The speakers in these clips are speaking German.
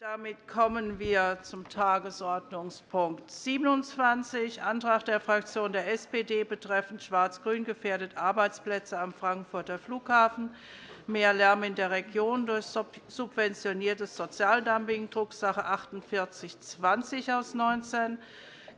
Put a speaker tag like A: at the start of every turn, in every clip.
A: Damit kommen wir zum Tagesordnungspunkt 27, Antrag der Fraktion der SPD betreffend schwarz-grün gefährdet Arbeitsplätze am Frankfurter Flughafen, mehr Lärm in der Region durch subventioniertes Sozialdumping, Drucksache 48 20 aus 19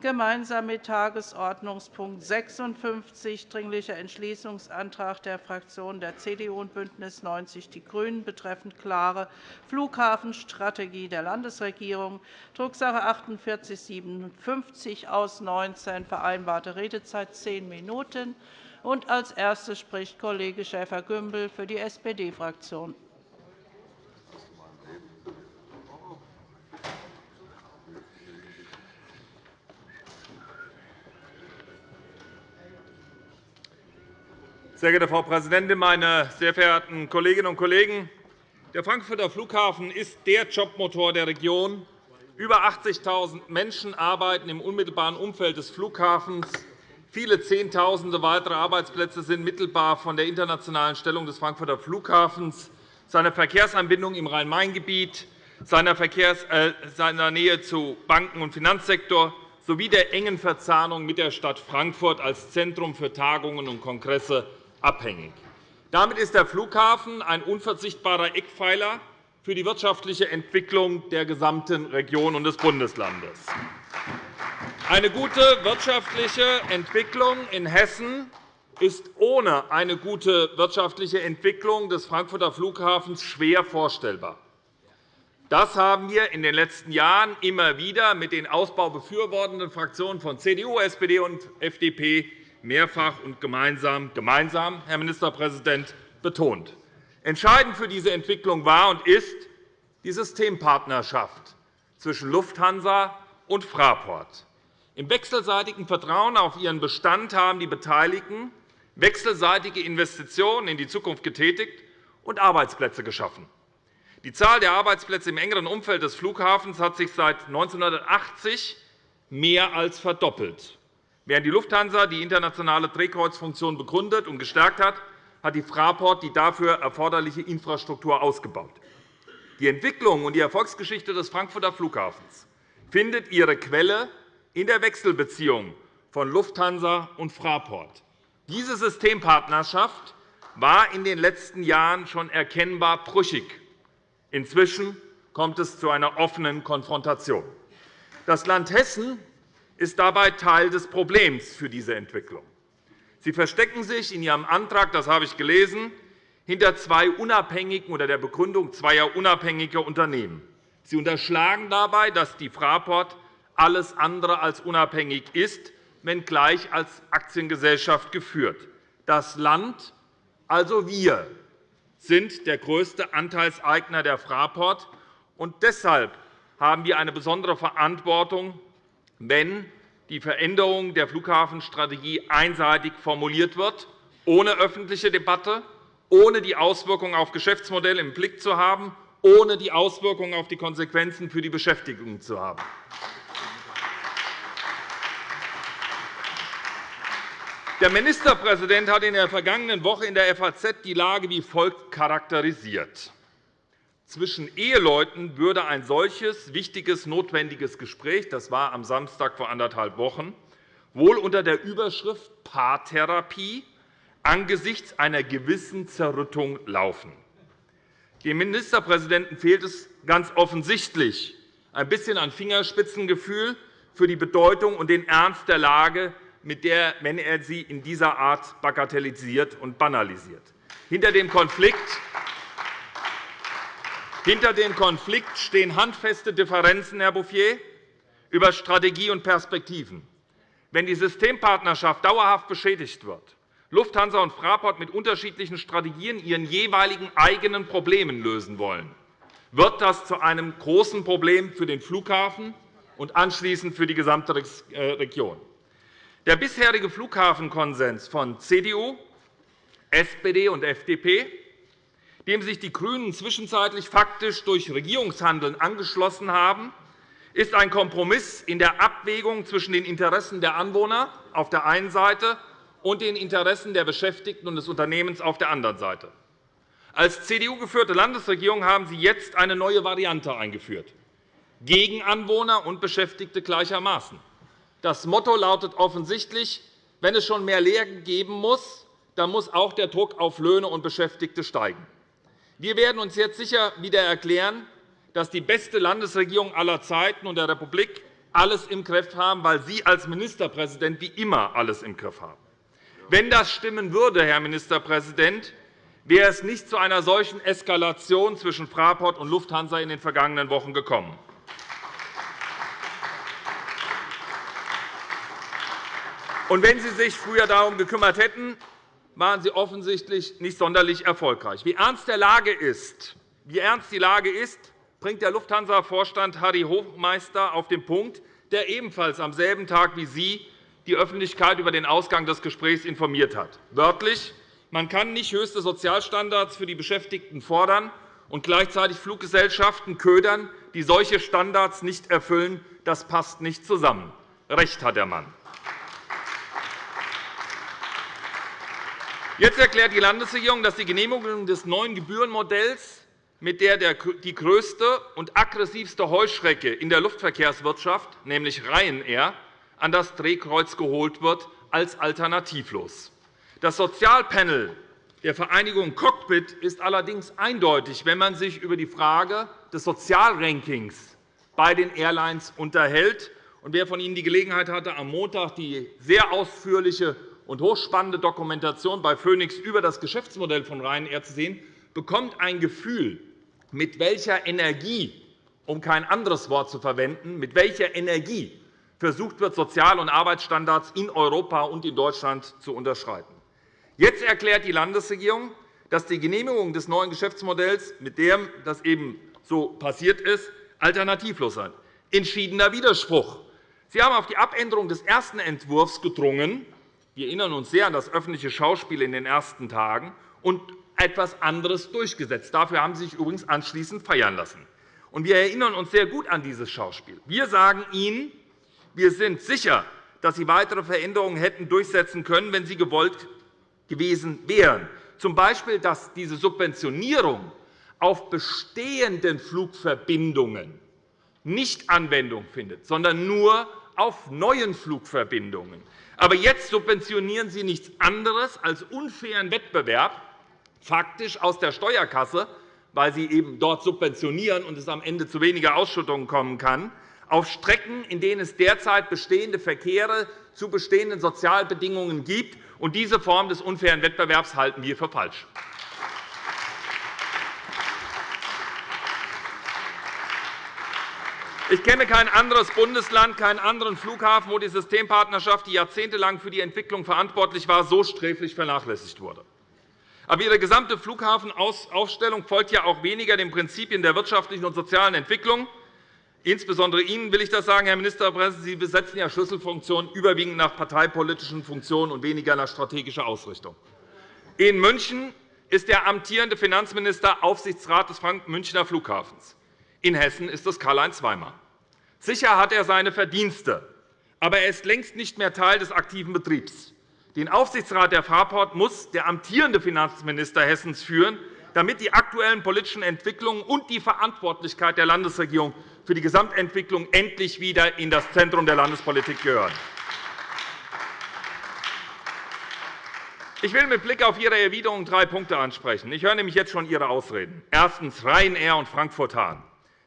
A: gemeinsam mit Tagesordnungspunkt 56, Dringlicher Entschließungsantrag der Fraktionen der CDU und BÜNDNIS 90 die GRÜNEN betreffend klare Flughafenstrategie der Landesregierung, Drucksache 48 57 aus 19, vereinbarte Redezeit zehn Minuten. Als Erster spricht Kollege Schäfer-Gümbel für die SPD-Fraktion.
B: Sehr geehrte Frau Präsidentin, meine sehr verehrten Kolleginnen und Kollegen! Der Frankfurter Flughafen ist der Jobmotor der Region. Über 80.000 Menschen arbeiten im unmittelbaren Umfeld des Flughafens. Viele Zehntausende weitere Arbeitsplätze sind mittelbar von der internationalen Stellung des Frankfurter Flughafens, seiner Verkehrsanbindung im Rhein-Main-Gebiet, seiner, äh, seiner Nähe zu Banken- und Finanzsektor sowie der engen Verzahnung mit der Stadt Frankfurt als Zentrum für Tagungen und Kongresse abhängig. Damit ist der Flughafen ein unverzichtbarer Eckpfeiler für die wirtschaftliche Entwicklung der gesamten Region und des Bundeslandes. Eine gute wirtschaftliche Entwicklung in Hessen ist ohne eine gute wirtschaftliche Entwicklung des Frankfurter Flughafens schwer vorstellbar. Das haben wir in den letzten Jahren immer wieder mit den Ausbau befürwortenden Fraktionen von CDU, SPD und FDP mehrfach und gemeinsam, gemeinsam, Herr Ministerpräsident, betont. Entscheidend für diese Entwicklung war und ist die Systempartnerschaft zwischen Lufthansa und Fraport. Im wechselseitigen Vertrauen auf ihren Bestand haben die Beteiligten wechselseitige Investitionen in die Zukunft getätigt und Arbeitsplätze geschaffen. Die Zahl der Arbeitsplätze im engeren Umfeld des Flughafens hat sich seit 1980 mehr als verdoppelt. Während die Lufthansa die internationale Drehkreuzfunktion begründet und gestärkt hat, hat die Fraport die dafür erforderliche Infrastruktur ausgebaut. Die Entwicklung und die Erfolgsgeschichte des Frankfurter Flughafens findet ihre Quelle in der Wechselbeziehung von Lufthansa und Fraport. Diese Systempartnerschaft war in den letzten Jahren schon erkennbar brüchig. Inzwischen kommt es zu einer offenen Konfrontation. Das Land Hessen ist dabei Teil des Problems für diese Entwicklung. Sie verstecken sich in Ihrem Antrag, das habe ich gelesen, hinter zwei unabhängigen oder der Begründung zweier unabhängiger Unternehmen. Sie unterschlagen dabei, dass die Fraport alles andere als unabhängig ist, wenngleich als Aktiengesellschaft geführt. Das Land, also wir, sind der größte Anteilseigner der Fraport. Und deshalb haben wir eine besondere Verantwortung, wenn die Veränderung der Flughafenstrategie einseitig formuliert wird, ohne öffentliche Debatte, ohne die Auswirkungen auf Geschäftsmodelle im Blick zu haben, ohne die Auswirkungen auf die Konsequenzen für die Beschäftigung zu haben. Der Ministerpräsident hat in der vergangenen Woche in der FAZ die Lage wie folgt charakterisiert. Zwischen Eheleuten würde ein solches wichtiges, notwendiges Gespräch, das war am Samstag vor anderthalb Wochen, wohl unter der Überschrift Paartherapie angesichts einer gewissen Zerrüttung laufen. Dem Ministerpräsidenten fehlt es ganz offensichtlich ein bisschen an Fingerspitzengefühl für die Bedeutung und den Ernst der Lage, mit der, wenn er sie in dieser Art bagatellisiert und banalisiert. Hinter dem Konflikt hinter dem Konflikt stehen handfeste Differenzen, Herr Bouffier, über Strategie und Perspektiven. Wenn die Systempartnerschaft dauerhaft beschädigt wird, Lufthansa und Fraport mit unterschiedlichen Strategien ihren jeweiligen eigenen Problemen lösen wollen, wird das zu einem großen Problem für den Flughafen und anschließend für die gesamte äh, Region. Der bisherige Flughafenkonsens von CDU, SPD und FDP dem sich die GRÜNEN zwischenzeitlich faktisch durch Regierungshandeln angeschlossen haben, ist ein Kompromiss in der Abwägung zwischen den Interessen der Anwohner auf der einen Seite und den Interessen der Beschäftigten und des Unternehmens auf der anderen Seite. Als CDU-geführte Landesregierung haben Sie jetzt eine neue Variante eingeführt. gegen Anwohner und Beschäftigte gleichermaßen. Das Motto lautet offensichtlich, wenn es schon mehr Lehrgeld geben muss, dann muss auch der Druck auf Löhne und Beschäftigte steigen. Wir werden uns jetzt sicher wieder erklären, dass die beste Landesregierung aller Zeiten und der Republik alles im Griff haben, weil Sie als Ministerpräsident wie immer alles im Griff haben. Wenn das stimmen würde, Herr Ministerpräsident, wäre es nicht zu einer solchen Eskalation zwischen Fraport und Lufthansa in den vergangenen Wochen gekommen. Und wenn Sie sich früher darum gekümmert hätten, waren Sie offensichtlich nicht sonderlich erfolgreich. Wie ernst, der Lage ist, wie ernst die Lage ist, bringt der Lufthansa-Vorstand Harry Hofmeister auf den Punkt, der ebenfalls am selben Tag wie Sie die Öffentlichkeit über den Ausgang des Gesprächs informiert hat. Wörtlich, man kann nicht höchste Sozialstandards für die Beschäftigten fordern und gleichzeitig Fluggesellschaften ködern, die solche Standards nicht erfüllen. Das passt nicht zusammen. Recht hat der Mann. Jetzt erklärt die Landesregierung, dass die Genehmigung des neuen Gebührenmodells mit der die größte und aggressivste Heuschrecke in der Luftverkehrswirtschaft, nämlich Ryanair, an das Drehkreuz geholt wird, als alternativlos. Das Sozialpanel der Vereinigung Cockpit ist allerdings eindeutig, wenn man sich über die Frage des Sozialrankings bei den Airlines unterhält. wer von Ihnen die Gelegenheit hatte, am Montag die sehr ausführliche und hochspannende Dokumentation bei Phoenix über das Geschäftsmodell von Ryanair zu sehen, bekommt ein Gefühl mit welcher Energie, um kein anderes Wort zu verwenden, mit welcher Energie versucht wird, Sozial- und Arbeitsstandards in Europa und in Deutschland zu unterschreiten. Jetzt erklärt die Landesregierung, dass die Genehmigung des neuen Geschäftsmodells, mit dem das eben so passiert ist, alternativlos sei. Entschiedener Widerspruch. Sie haben auf die Abänderung des ersten Entwurfs gedrungen. Wir erinnern uns sehr an das öffentliche Schauspiel in den ersten Tagen und etwas anderes durchgesetzt. Dafür haben Sie sich übrigens anschließend feiern lassen. wir erinnern uns sehr gut an dieses Schauspiel. Wir sagen Ihnen, wir sind sicher, dass Sie weitere Veränderungen hätten durchsetzen können, wenn sie gewollt gewesen wären. Z. B., dass diese Subventionierung auf bestehenden Flugverbindungen nicht Anwendung findet, sondern nur auf neuen Flugverbindungen. Aber jetzt subventionieren Sie nichts anderes als unfairen Wettbewerb faktisch aus der Steuerkasse, weil sie eben dort subventionieren und es am Ende zu weniger Ausschüttungen kommen kann, auf Strecken, in denen es derzeit bestehende Verkehre zu bestehenden Sozialbedingungen gibt. Und diese Form des unfairen Wettbewerbs halten wir für falsch. Ich kenne kein anderes Bundesland, keinen anderen Flughafen, wo die Systempartnerschaft, die jahrzehntelang für die Entwicklung verantwortlich war, so sträflich vernachlässigt wurde. Aber Ihre gesamte Flughafenaufstellung folgt ja auch weniger den Prinzipien der wirtschaftlichen und sozialen Entwicklung. Insbesondere Ihnen will ich das sagen, Herr Ministerpräsident. Sie besetzen ja Schlüsselfunktionen überwiegend nach parteipolitischen Funktionen und weniger nach strategischer Ausrichtung. In München ist der amtierende Finanzminister Aufsichtsrat des Münchner Flughafens. In Hessen ist es Karl-Heinz Weimar. Sicher hat er seine Verdienste, aber er ist längst nicht mehr Teil des aktiven Betriebs. Den Aufsichtsrat der Fraport muss der amtierende Finanzminister Hessens führen, damit die aktuellen politischen Entwicklungen und die Verantwortlichkeit der Landesregierung für die Gesamtentwicklung endlich wieder in das Zentrum der Landespolitik gehören. Ich will mit Blick auf Ihre Erwiderung drei Punkte ansprechen. Ich höre nämlich jetzt schon Ihre Ausreden. Erstens Ryanair und Frankfurt-Hahn.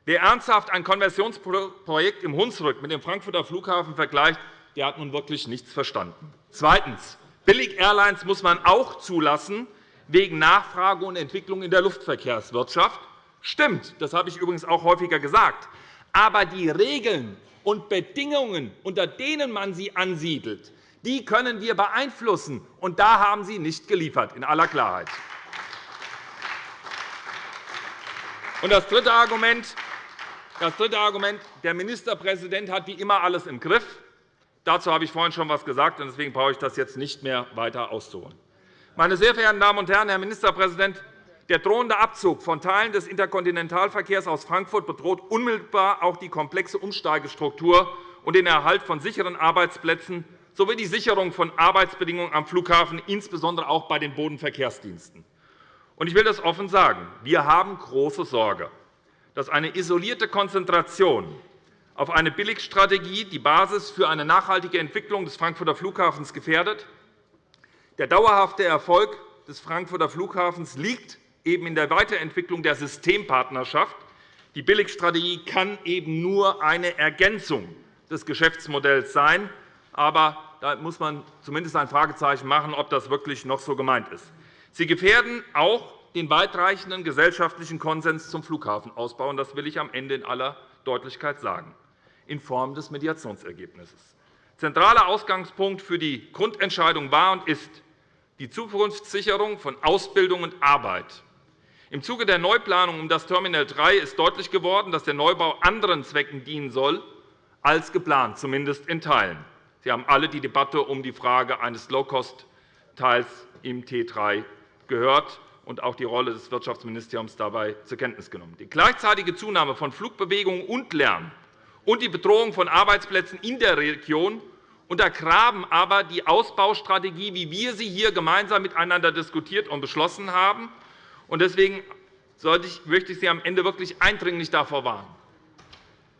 B: Wer ernsthaft ein Konversionsprojekt im Hunsrück mit dem Frankfurter Flughafen vergleicht, der hat nun wirklich nichts verstanden. Zweitens. Billig-Airlines muss man auch zulassen wegen Nachfrage und Entwicklung in der Luftverkehrswirtschaft. Stimmt, das habe ich übrigens auch häufiger gesagt. Aber die Regeln und Bedingungen, unter denen man sie ansiedelt, die können wir beeinflussen. Und da haben Sie nicht geliefert, in aller Klarheit. Und das dritte Argument. Das dritte Argument. Der Ministerpräsident hat wie immer alles im Griff. Dazu habe ich vorhin schon etwas gesagt, und deswegen brauche ich das jetzt nicht mehr weiter auszuholen. Meine sehr verehrten Damen und Herren, Herr Ministerpräsident, der drohende Abzug von Teilen des Interkontinentalverkehrs aus Frankfurt bedroht unmittelbar auch die komplexe Umsteigestruktur und den Erhalt von sicheren Arbeitsplätzen sowie die Sicherung von Arbeitsbedingungen am Flughafen, insbesondere auch bei den Bodenverkehrsdiensten. Ich will das offen sagen. Wir haben große Sorge, dass eine isolierte Konzentration auf eine Billigstrategie die Basis für eine nachhaltige Entwicklung des Frankfurter Flughafens gefährdet. Der dauerhafte Erfolg des Frankfurter Flughafens liegt eben in der Weiterentwicklung der Systempartnerschaft. Die Billigstrategie kann eben nur eine Ergänzung des Geschäftsmodells sein. Aber da muss man zumindest ein Fragezeichen machen, ob das wirklich noch so gemeint ist. Sie gefährden auch den weitreichenden gesellschaftlichen Konsens zum Flughafenausbau. Das will ich am Ende in aller Deutlichkeit sagen in Form des Mediationsergebnisses. Zentraler Ausgangspunkt für die Grundentscheidung war und ist die Zukunftssicherung von Ausbildung und Arbeit. Im Zuge der Neuplanung um das Terminal 3 ist deutlich geworden, dass der Neubau anderen Zwecken dienen soll als geplant, zumindest in Teilen. Sie haben alle die Debatte um die Frage eines Low-Cost-Teils im T3 gehört und auch die Rolle des Wirtschaftsministeriums dabei zur Kenntnis genommen. Die gleichzeitige Zunahme von Flugbewegungen und Lärm und die Bedrohung von Arbeitsplätzen in der Region untergraben aber die Ausbaustrategie, wie wir sie hier gemeinsam miteinander diskutiert und beschlossen haben. Deswegen möchte ich Sie am Ende wirklich eindringlich davor warnen.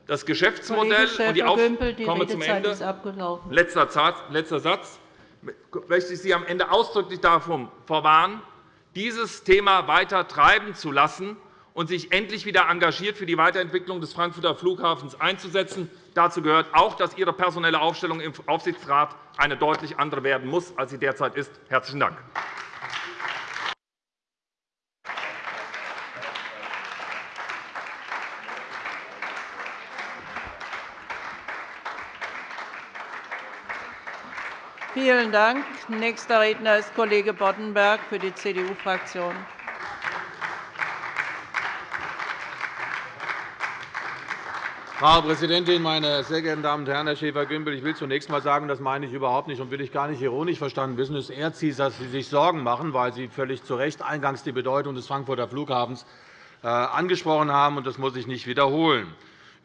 B: Das Geschäftsmodell und die Auf
A: die komme zum Ende.
B: Letzter Satz. möchte ich Sie am Ende ausdrücklich davor warnen, dieses Thema weiter treiben zu lassen und sich endlich wieder engagiert für die Weiterentwicklung des Frankfurter Flughafens einzusetzen. Dazu gehört auch, dass Ihre personelle Aufstellung im Aufsichtsrat eine deutlich andere werden muss, als sie derzeit ist. – Herzlichen Dank.
A: Vielen Dank. Nächster Redner ist Kollege Boddenberg für die CDU-Fraktion.
C: Frau Präsidentin, meine sehr geehrten Damen und Herren! Herr Schäfer-Gümbel, ich will zunächst einmal sagen, das meine ich überhaupt nicht und will ich gar nicht ironisch verstanden wissen. Es ehrt Sie, dass Sie sich Sorgen machen, weil Sie völlig zu Recht eingangs die Bedeutung des Frankfurter Flughafens äh, angesprochen haben. Das muss ich nicht wiederholen.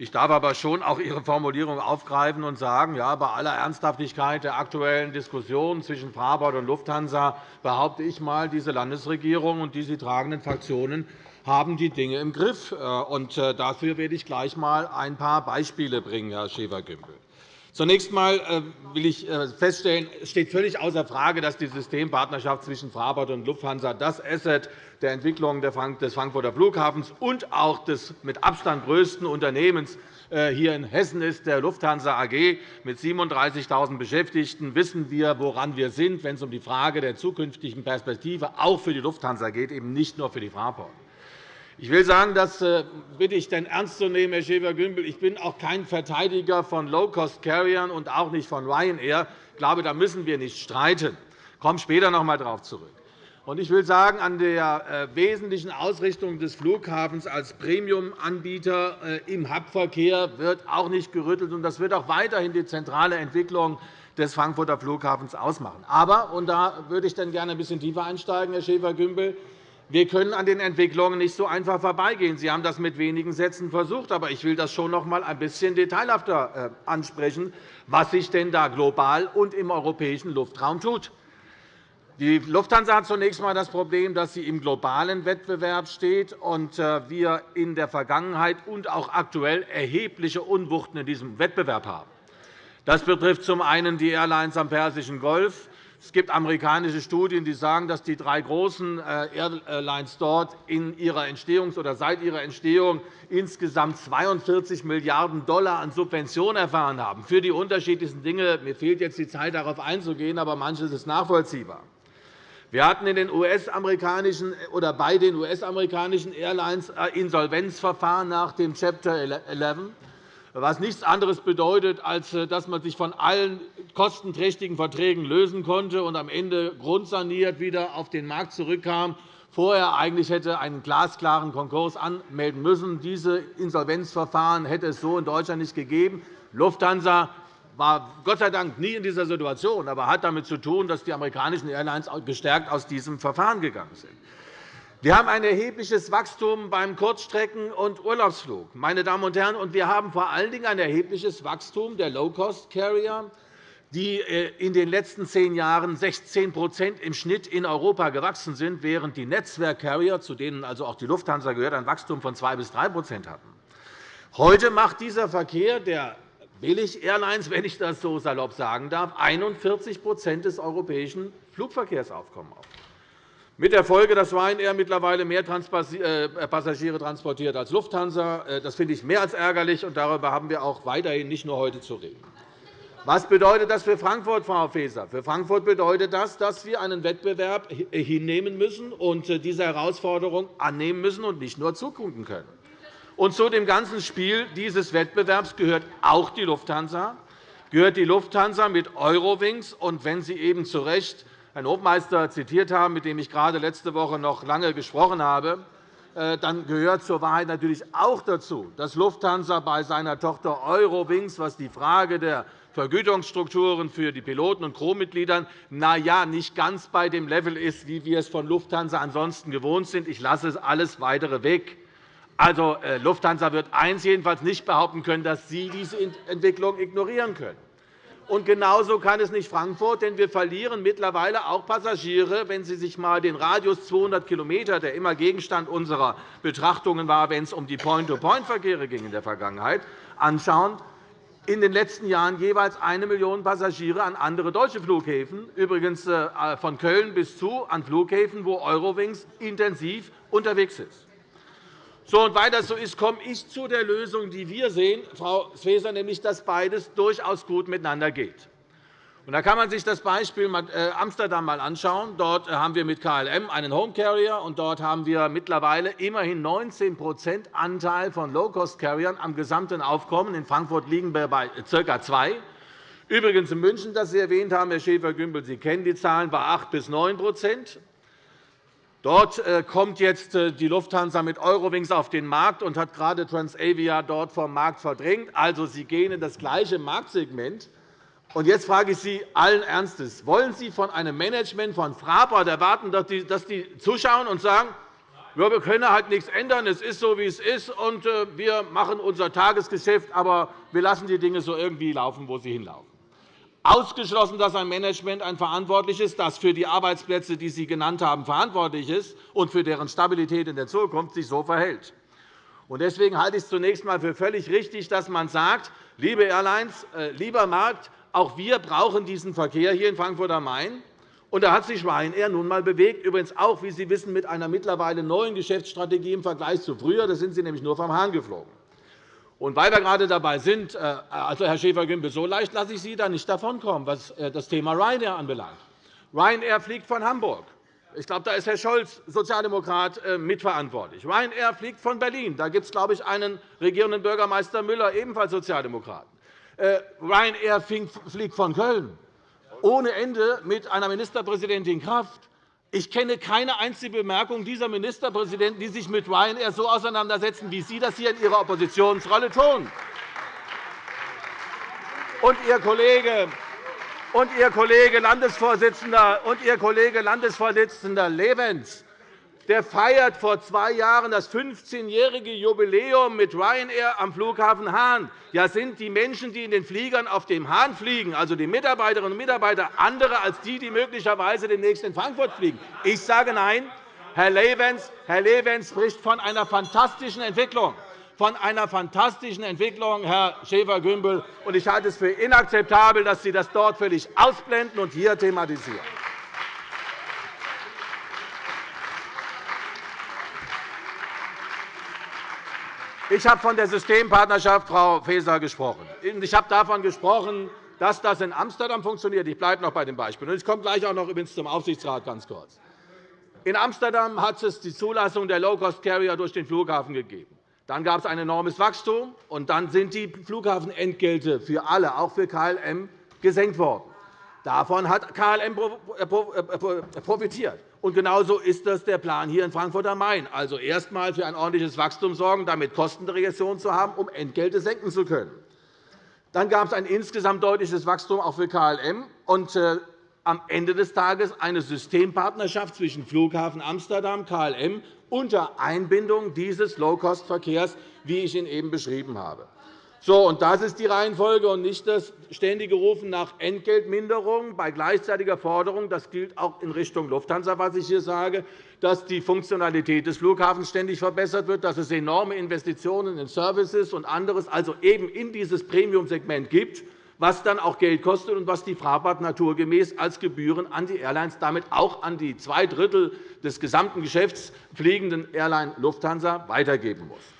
C: Ich darf aber schon auch Ihre Formulierung aufgreifen und sagen, ja, bei aller Ernsthaftigkeit der aktuellen Diskussion zwischen Fraport und Lufthansa behaupte ich einmal, diese Landesregierung und die sie tragenden Fraktionen haben die Dinge im Griff. Äh, äh, dafür werde ich gleich einmal ein paar Beispiele bringen, Herr Schäfer-Gümbel. Zunächst einmal äh, will ich feststellen, es steht völlig außer Frage, dass die Systempartnerschaft zwischen Fraport und Lufthansa das Asset der Entwicklung des Frankfurter Flughafens und auch des mit Abstand größten Unternehmens hier in Hessen ist, der Lufthansa AG. Mit 37.000 Beschäftigten wissen wir, woran wir sind, wenn es um die Frage der zukünftigen Perspektive auch für die Lufthansa geht, eben nicht nur für die Fraport. Ich will sagen, das äh, bitte ich denn ernst zu nehmen, Herr Schäfer-Gümbel. Ich bin auch kein Verteidiger von Low-Cost-Carriern und auch nicht von Ryanair. Ich glaube, da müssen wir nicht streiten. Ich komme später noch einmal darauf zurück. Ich will sagen, an der äh, wesentlichen Ausrichtung des Flughafens als Premium-Anbieter äh, im Hubverkehr wird auch nicht gerüttelt. Das wird auch weiterhin die zentrale Entwicklung des Frankfurter Flughafens ausmachen. Aber, und da würde ich dann gerne ein bisschen tiefer einsteigen, Herr Schäfer-Gümbel, wir können an den Entwicklungen nicht so einfach vorbeigehen. Sie haben das mit wenigen Sätzen versucht. Aber ich will das schon noch einmal ein bisschen detailhafter äh, ansprechen, was sich denn da global und im europäischen Luftraum tut. Die Lufthansa hat zunächst einmal das Problem, dass sie im globalen Wettbewerb steht und äh, wir in der Vergangenheit und auch aktuell erhebliche Unwuchten in diesem Wettbewerb haben. Das betrifft zum einen die Airlines am Persischen Golf, es gibt amerikanische Studien, die sagen, dass die drei großen äh, Airlines dort in ihrer Entstehungs- oder seit ihrer Entstehung insgesamt 42 Milliarden $, an Subventionen erfahren haben für die unterschiedlichsten Dinge. Mir fehlt jetzt die Zeit, darauf einzugehen, aber manches ist nachvollziehbar. Wir hatten in den US -amerikanischen, oder bei den US-amerikanischen Airlines äh, Insolvenzverfahren nach dem Chapter 11 was nichts anderes bedeutet, als äh, dass man sich von allen kostenträchtigen Verträgen lösen konnte und am Ende grundsaniert wieder auf den Markt zurückkam, vorher eigentlich hätte einen glasklaren Konkurs anmelden müssen. Diese Insolvenzverfahren hätte es so in Deutschland nicht gegeben. Lufthansa war Gott sei Dank nie in dieser Situation, aber hat damit zu tun, dass die amerikanischen Airlines gestärkt aus diesem Verfahren gegangen sind. Wir haben ein erhebliches Wachstum beim Kurzstrecken- und Urlaubsflug. Meine Damen und Herren, und wir haben vor allen Dingen ein erhebliches Wachstum der Low-Cost-Carrier, die äh, in den letzten zehn Jahren 16% im Schnitt in Europa gewachsen sind, während die Netzwerkcarrier, zu denen also auch die Lufthansa gehört, ein Wachstum von 2 bis 3% hatten. Heute macht dieser Verkehr der Billig-Airlines, wenn ich das so salopp sagen darf, 41% des europäischen Flugverkehrsaufkommens auf. Mit der Folge, dass Ryanair mittlerweile mehr äh, Passagiere transportiert als Lufthansa. Äh, das finde ich mehr als ärgerlich, und darüber haben wir auch weiterhin nicht nur heute zu reden. Was bedeutet das für Frankfurt, Frau Faeser? Für Frankfurt bedeutet das, dass wir einen Wettbewerb hinnehmen müssen und äh, diese Herausforderung annehmen müssen und nicht nur zugucken können. Und zu dem ganzen Spiel dieses Wettbewerbs gehört auch die Lufthansa, gehört die Lufthansa mit Eurowings. Und wenn Sie eben zu Recht Herrn Hofmeister zitiert haben, mit dem ich gerade letzte Woche noch lange gesprochen habe, äh, dann gehört zur Wahrheit natürlich auch dazu, dass Lufthansa bei seiner Tochter Eurowings, was die Frage der Vergütungsstrukturen für die Piloten und Crewmitgliedern na ja, nicht ganz bei dem Level ist, wie wir es von Lufthansa ansonsten gewohnt sind. Ich lasse es alles Weitere weg. Also, äh, Lufthansa wird eins jedenfalls nicht behaupten können, dass Sie diese Entwicklung ignorieren können. Und genauso kann es nicht Frankfurt, denn wir verlieren mittlerweile auch Passagiere. Wenn Sie sich einmal den Radius 200 km, der immer Gegenstand unserer Betrachtungen war, wenn es um die Point-to-Point-Verkehre ging in der Vergangenheit, anschauen, in den letzten Jahren jeweils eine Million Passagiere an andere deutsche Flughäfen, übrigens äh, von Köln bis zu an Flughäfen, wo Eurowings intensiv unterwegs ist. So, und weil das so ist, komme ich zu der Lösung, die wir sehen, Frau Faeser, nämlich dass beides durchaus gut miteinander geht. Da kann man sich das Beispiel äh, Amsterdam einmal anschauen. Dort äh, haben wir mit KLM einen Home Carrier, und dort haben wir mittlerweile immerhin 19% Anteil von Low-Cost-Carriern am gesamten Aufkommen. In Frankfurt liegen wir bei ca. 2 Übrigens in München, das Sie erwähnt haben, Herr Schäfer-Gümbel, Sie kennen die Zahlen, bei 8 bis 9 Dort äh, kommt jetzt die Lufthansa mit Eurowings auf den Markt und hat gerade Transavia dort vom Markt verdrängt. Also, Sie gehen in das gleiche Marktsegment. Und jetzt frage ich Sie allen Ernstes. Wollen Sie von einem Management von Fraport erwarten, dass die zuschauen und sagen, ja, wir können halt nichts ändern, es ist so, wie es ist, und äh, wir machen unser Tagesgeschäft, aber wir lassen die Dinge so irgendwie laufen, wo sie hinlaufen? Ausgeschlossen, dass ein Management ein verantwortlich ist, das für die Arbeitsplätze, die Sie genannt haben, verantwortlich ist und für deren Stabilität in der Zukunft sich so verhält. Deswegen halte ich es zunächst einmal für völlig richtig, dass man sagt, liebe Airlines, äh, lieber Markt, auch wir brauchen diesen Verkehr hier in Frankfurt am Main. Und da hat sich Ryanair nun einmal bewegt, übrigens auch, wie Sie wissen, mit einer mittlerweile neuen Geschäftsstrategie im Vergleich zu früher. Da sind Sie nämlich nur vom Hahn geflogen. Und weil wir gerade dabei sind, äh, also Herr Schäfer-Gümbel, so leicht lasse ich Sie da nicht davonkommen, was äh, das Thema Ryanair anbelangt. Ryanair fliegt von Hamburg. Ich glaube, da ist Herr Scholz, Sozialdemokrat, äh, mitverantwortlich. Ryanair fliegt von Berlin. Da gibt es, glaube ich, einen regierenden Bürgermeister Müller, ebenfalls Sozialdemokraten. Ryanair fliegt von Köln ohne Ende mit einer Ministerpräsidentin Kraft. Ich kenne keine einzige Bemerkung dieser Ministerpräsidenten, die sich mit Ryanair so auseinandersetzen, wie Sie das hier in Ihrer Oppositionsrolle tun. Und Ihr Kollege, und Ihr Kollege Landesvorsitzender, und Ihr Kollege Landesvorsitzender Levens der feiert vor zwei Jahren das 15-jährige Jubiläum mit Ryanair am Flughafen Hahn. Ja, sind die Menschen, die in den Fliegern auf dem Hahn fliegen, also die Mitarbeiterinnen und Mitarbeiter, andere als die, die möglicherweise demnächst in Frankfurt fliegen? Ich sage Nein. Herr Levens, Herr Levens spricht von einer fantastischen Entwicklung von einer fantastischen Entwicklung, Herr Schäfer-Gümbel. Ich halte es für inakzeptabel, dass Sie das dort völlig ausblenden und hier thematisieren. Ich habe von der Systempartnerschaft, Frau Faeser, gesprochen. Ich habe davon gesprochen, dass das in Amsterdam funktioniert. Ich bleibe noch bei dem Beispiel. Ich komme gleich auch noch zum Aufsichtsrat ganz kurz. In Amsterdam hat es die Zulassung der Low-Cost-Carrier durch den Flughafen gegeben. Dann gab es ein enormes Wachstum, und dann sind die Flughafenentgelte für alle, auch für KLM, gesenkt worden. Davon hat KLM profitiert. Und genauso ist das der Plan hier in Frankfurt am Main. Also erst einmal für ein ordentliches Wachstum sorgen, damit Kostenregression zu haben, um Entgelte senken zu können. Dann gab es ein insgesamt deutliches Wachstum auch für KLM und äh, am Ende des Tages eine Systempartnerschaft zwischen Flughafen Amsterdam, KLM unter Einbindung dieses Low-Cost-Verkehrs, wie ich ihn eben beschrieben habe. So, und das ist die Reihenfolge und nicht das ständige Rufen nach Entgeltminderung bei gleichzeitiger Forderung. Das gilt auch in Richtung Lufthansa, was ich hier sage, dass die Funktionalität des Flughafens ständig verbessert wird, dass es enorme Investitionen in Services und anderes, also eben in dieses Premium-Segment gibt, was dann auch Geld kostet und was die Fraport naturgemäß als Gebühren an die Airlines, damit auch an die zwei Drittel des gesamten Geschäfts fliegenden Airline Lufthansa weitergeben muss.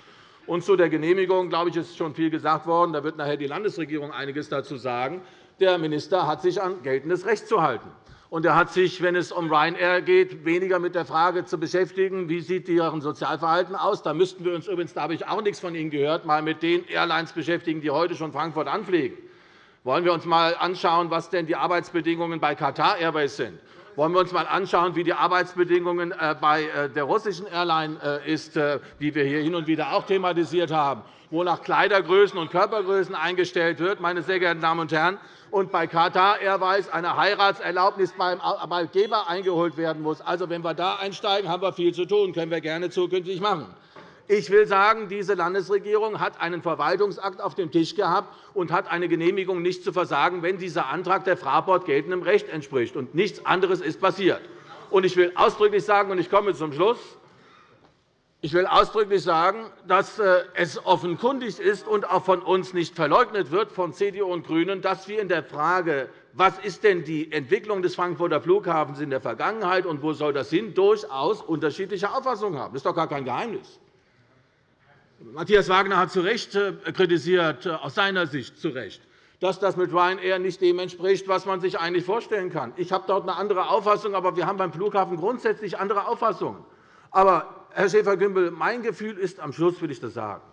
C: Und zu der Genehmigung glaube ich, ist schon viel gesagt worden. Da wird nachher die Landesregierung einiges dazu sagen. Der Minister hat sich an geltendes Recht zu halten. Und er hat sich, wenn es um Ryanair geht, weniger mit der Frage zu beschäftigen, wie sieht deren Sozialverhalten aus. Da müssten wir uns übrigens, da habe ich auch nichts von Ihnen gehört, mal mit den Airlines beschäftigen, die heute schon Frankfurt anfliegen. Wollen wir uns einmal anschauen, was denn die Arbeitsbedingungen bei Qatar Airways sind? Wollen wir uns einmal anschauen, wie die Arbeitsbedingungen äh, bei äh, der russischen Airline sind, äh, die wir hier hin und wieder auch thematisiert haben, wo nach Kleidergrößen und Körpergrößen eingestellt wird, meine sehr geehrten Damen und Herren, und bei Qatar Airways eine Heiratserlaubnis beim Arbeitgeber eingeholt werden muss. Also, wenn wir da einsteigen, haben wir viel zu tun. Das können wir gerne zukünftig machen. Ich will sagen, diese Landesregierung hat einen Verwaltungsakt auf dem Tisch gehabt und hat eine Genehmigung nicht zu versagen, wenn dieser Antrag der Fraport geltendem Recht entspricht. Und nichts anderes ist passiert. Ich will ausdrücklich sagen, und ich komme zum Schluss, ich will ausdrücklich sagen, dass äh, es offenkundig ist und auch von uns nicht verleugnet wird, von CDU und GRÜNEN, dass wir in der Frage, was ist denn die Entwicklung des Frankfurter Flughafens in der Vergangenheit und wo soll das hin, durchaus unterschiedliche Auffassungen haben. Das ist doch gar kein Geheimnis. Matthias Wagner hat zu Recht äh, kritisiert, äh, aus seiner Sicht zu Recht, dass das mit Ryanair nicht dem entspricht, was man sich eigentlich vorstellen kann. Ich habe dort eine andere Auffassung, aber wir haben beim Flughafen grundsätzlich andere Auffassungen. Aber, Herr Schäfer-Gümbel, mein Gefühl ist, am Schluss will ich das sagen,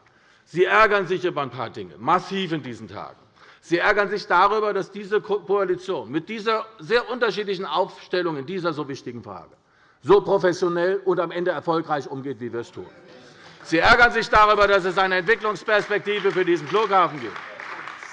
C: Sie ärgern sich über ein paar Dinge, massiv in diesen Tagen. Sie ärgern sich darüber, dass diese Koalition mit dieser sehr unterschiedlichen Aufstellung in dieser so wichtigen Frage so professionell und am Ende erfolgreich umgeht, wie wir es tun. Sie ärgern sich darüber, dass es eine Entwicklungsperspektive für diesen Flughafen gibt.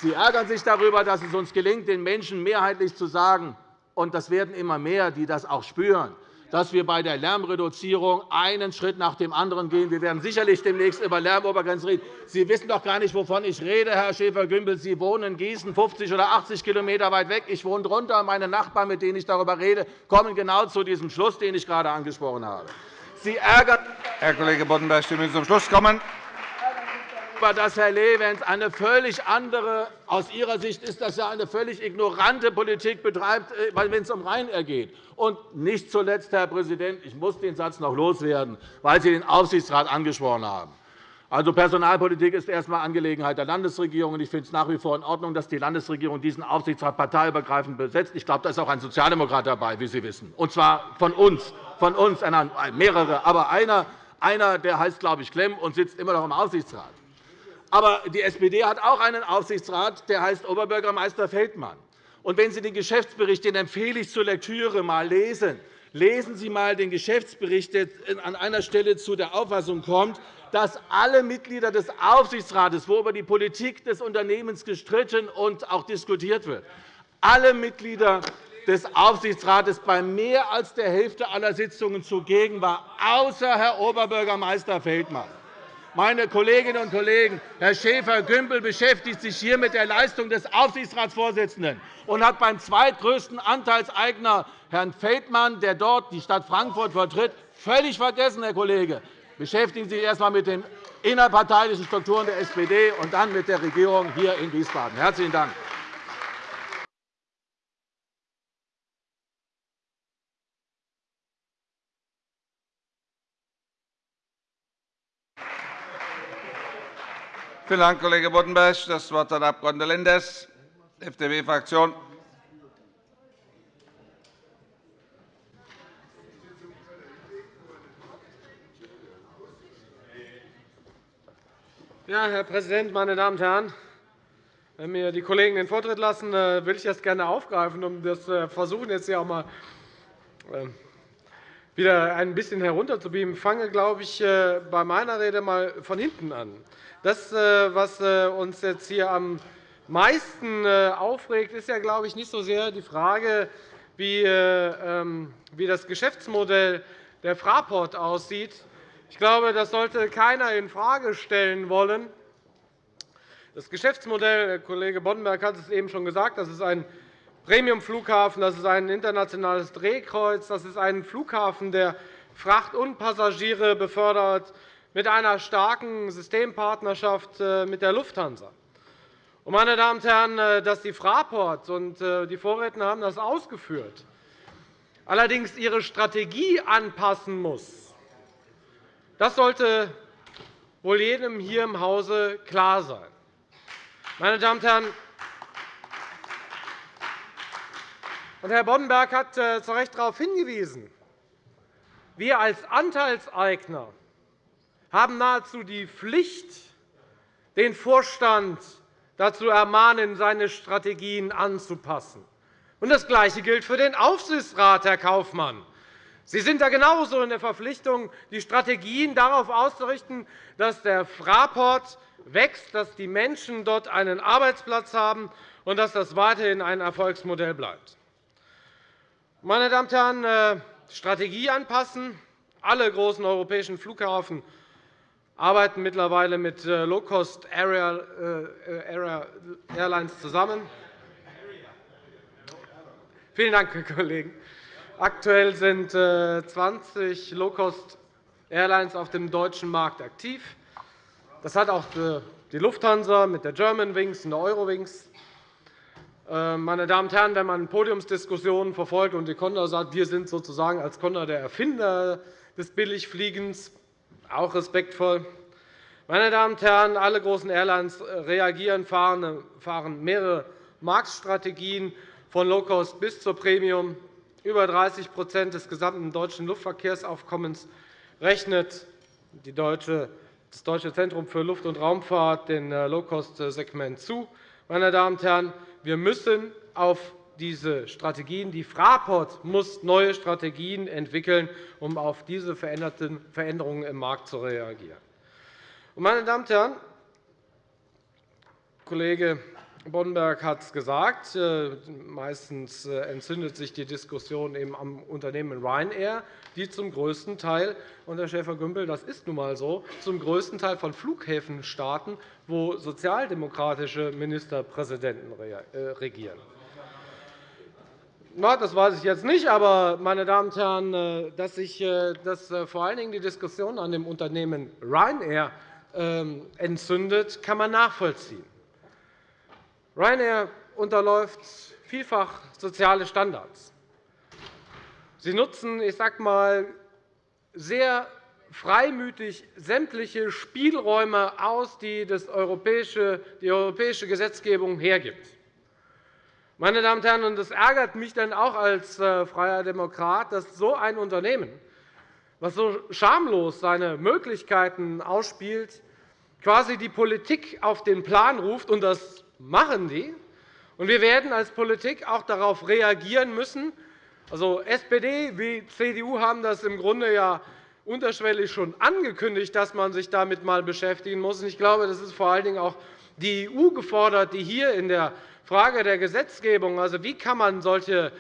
C: Sie ärgern sich darüber, dass es uns gelingt, den Menschen mehrheitlich zu sagen, und das werden immer mehr, die das auch spüren, dass wir bei der Lärmreduzierung einen Schritt nach dem anderen gehen. Wir werden sicherlich demnächst über Lärmobergrenzen reden. Sie wissen doch gar nicht, wovon ich rede, Herr Schäfer-Gümbel. Sie wohnen in Gießen 50 oder 80 km weit weg. Ich wohne darunter. Meine Nachbarn, mit denen ich darüber rede, kommen genau zu diesem Schluss, den ich gerade angesprochen habe. Sie ärgern
D: Herr Kollege Boddenberg, Sie müssen zum Schluss kommen.
C: Dass Herr Lewens eine völlig andere, aus Ihrer Sicht ist das ja eine völlig ignorante Politik betreibt, äh, wenn es um Ryanair geht. Und nicht zuletzt, Herr Präsident, ich muss den Satz noch loswerden, weil Sie den Aufsichtsrat angesprochen haben. Also, Personalpolitik ist erst einmal Angelegenheit der Landesregierung. Ich finde es nach wie vor in Ordnung, dass die Landesregierung diesen Aufsichtsrat parteiübergreifend besetzt. Ich glaube, da ist auch ein Sozialdemokrat dabei, wie Sie wissen, und zwar von uns, von uns mehrere, aber einer, einer der heißt, glaube ich, Klemm und sitzt immer noch im Aufsichtsrat. Aber die SPD hat auch einen Aufsichtsrat, der heißt Oberbürgermeister Feldmann. Und wenn Sie den Geschäftsbericht, den empfehle ich zur Lektüre, einmal lesen, lesen Sie einmal den Geschäftsbericht, der an einer Stelle zu der Auffassung kommt, dass alle Mitglieder des Aufsichtsrates, wo über die Politik des Unternehmens gestritten und auch diskutiert wird, alle Mitglieder des Aufsichtsrates bei mehr als der Hälfte aller Sitzungen zugegen war, außer Herr Oberbürgermeister Feldmann. Meine Kolleginnen und Kollegen, Herr Schäfer-Gümbel beschäftigt sich hier mit der Leistung des Aufsichtsratsvorsitzenden und hat beim zweitgrößten Anteilseigner, Herrn Feldmann, der dort die Stadt Frankfurt vertritt, völlig vergessen, Herr Kollege, Beschäftigen Sie sich erst einmal mit den innerparteilichen Strukturen der SPD und dann mit der Regierung hier in Wiesbaden. – Herzlichen Dank.
D: Vielen Dank, Kollege Boddenberg. – Das Wort hat der Abg. Lenders, FDP-Fraktion.
E: Ja, Herr Präsident, meine Damen und Herren! Wenn mir die Kollegen den Vortritt lassen, äh, will ich das gerne aufgreifen, um das äh, versuchen, jetzt hier auch mal äh, wieder ein bisschen herunterzubeamen. Ich fange, glaube ich, bei meiner Rede mal von hinten an. Das, was uns jetzt hier am meisten aufregt, ist ja, glaube ich, nicht so sehr die Frage, wie ähm, das Geschäftsmodell der Fraport aussieht, ich glaube, das sollte keiner infrage stellen wollen. Das Geschäftsmodell, Kollege Boddenberg hat es eben schon gesagt, das ist ein Premium-Flughafen, das ist ein internationales Drehkreuz, das ist ein Flughafen, der Fracht und Passagiere befördert, mit einer starken Systempartnerschaft äh, mit der Lufthansa. Meine Damen und Herren, äh, dass die Fraport und äh, die Vorredner haben das ausgeführt, allerdings ihre Strategie anpassen muss, das sollte wohl jedem hier im Hause klar sein. Meine Damen und Herren, Herr Boddenberg hat äh, zu Recht darauf hingewiesen, wir als Anteilseigner haben nahezu die Pflicht, den Vorstand dazu ermahnen, seine Strategien anzupassen. Das Gleiche gilt für den Aufsichtsrat, Herr Kaufmann. Sie sind da genauso in der Verpflichtung, die Strategien darauf auszurichten, dass der Fraport wächst, dass die Menschen dort einen Arbeitsplatz haben und dass das weiterhin ein Erfolgsmodell bleibt. Meine Damen und Herren, äh, Strategie anpassen. Alle großen europäischen Flughafen arbeiten mittlerweile mit äh, Low-Cost Area äh, zusammen. Vielen Dank, Herr Kollegen. Aktuell sind 20 Low-Cost Airlines auf dem deutschen Markt aktiv. Das hat auch die Lufthansa mit der Germanwings und der Eurowings. Äh, meine Damen und Herren, wenn man Podiumsdiskussionen verfolgt und die Condor sagt, wir sind sozusagen als Condor der Erfinder des Billigfliegens, auch respektvoll. Meine Damen und Herren, alle großen Airlines äh, reagieren, fahren mehrere Marktstrategien von Low-Cost bis zur Premium. Über 30% des gesamten deutschen Luftverkehrsaufkommens rechnet das Deutsche Zentrum für Luft- und Raumfahrt den äh, Low-Cost-Segment zu. Meine Damen und Herren, wir müssen auf diese Strategien, die Fraport muss neue Strategien entwickeln, um auf diese Veränderungen im Markt zu reagieren. Meine Damen und Herren, Kollege Boddenberg hat es gesagt. Äh, meistens äh, entzündet sich die Diskussion eben am Unternehmen Ryanair, die zum größten Teil, und Herr Schäfer-Gümbel, das ist nun einmal so, zum größten Teil von Flughäfen starten, wo sozialdemokratische Ministerpräsidenten äh, regieren. Das weiß ich jetzt nicht, aber, meine Damen und Herren, dass sich dass vor allen Dingen die Diskussion an dem Unternehmen Ryanair ähm, entzündet, kann man nachvollziehen. Ryanair unterläuft vielfach soziale Standards. Sie nutzen, ich sage mal, sehr freimütig sämtliche Spielräume aus, die die europäische Gesetzgebung hergibt. Meine Damen und Herren, es ärgert mich dann auch als äh, freier Demokrat, dass so ein Unternehmen, das so schamlos seine Möglichkeiten ausspielt, quasi die Politik auf den Plan ruft und das machen die. Und wir werden als Politik auch darauf reagieren müssen. Also SPD wie CDU haben das im Grunde ja unterschwellig schon angekündigt, dass man sich damit einmal beschäftigen muss. Ich glaube, das ist vor allen Dingen auch die EU gefordert, die hier in der Frage der Gesetzgebung, also wie kann man solche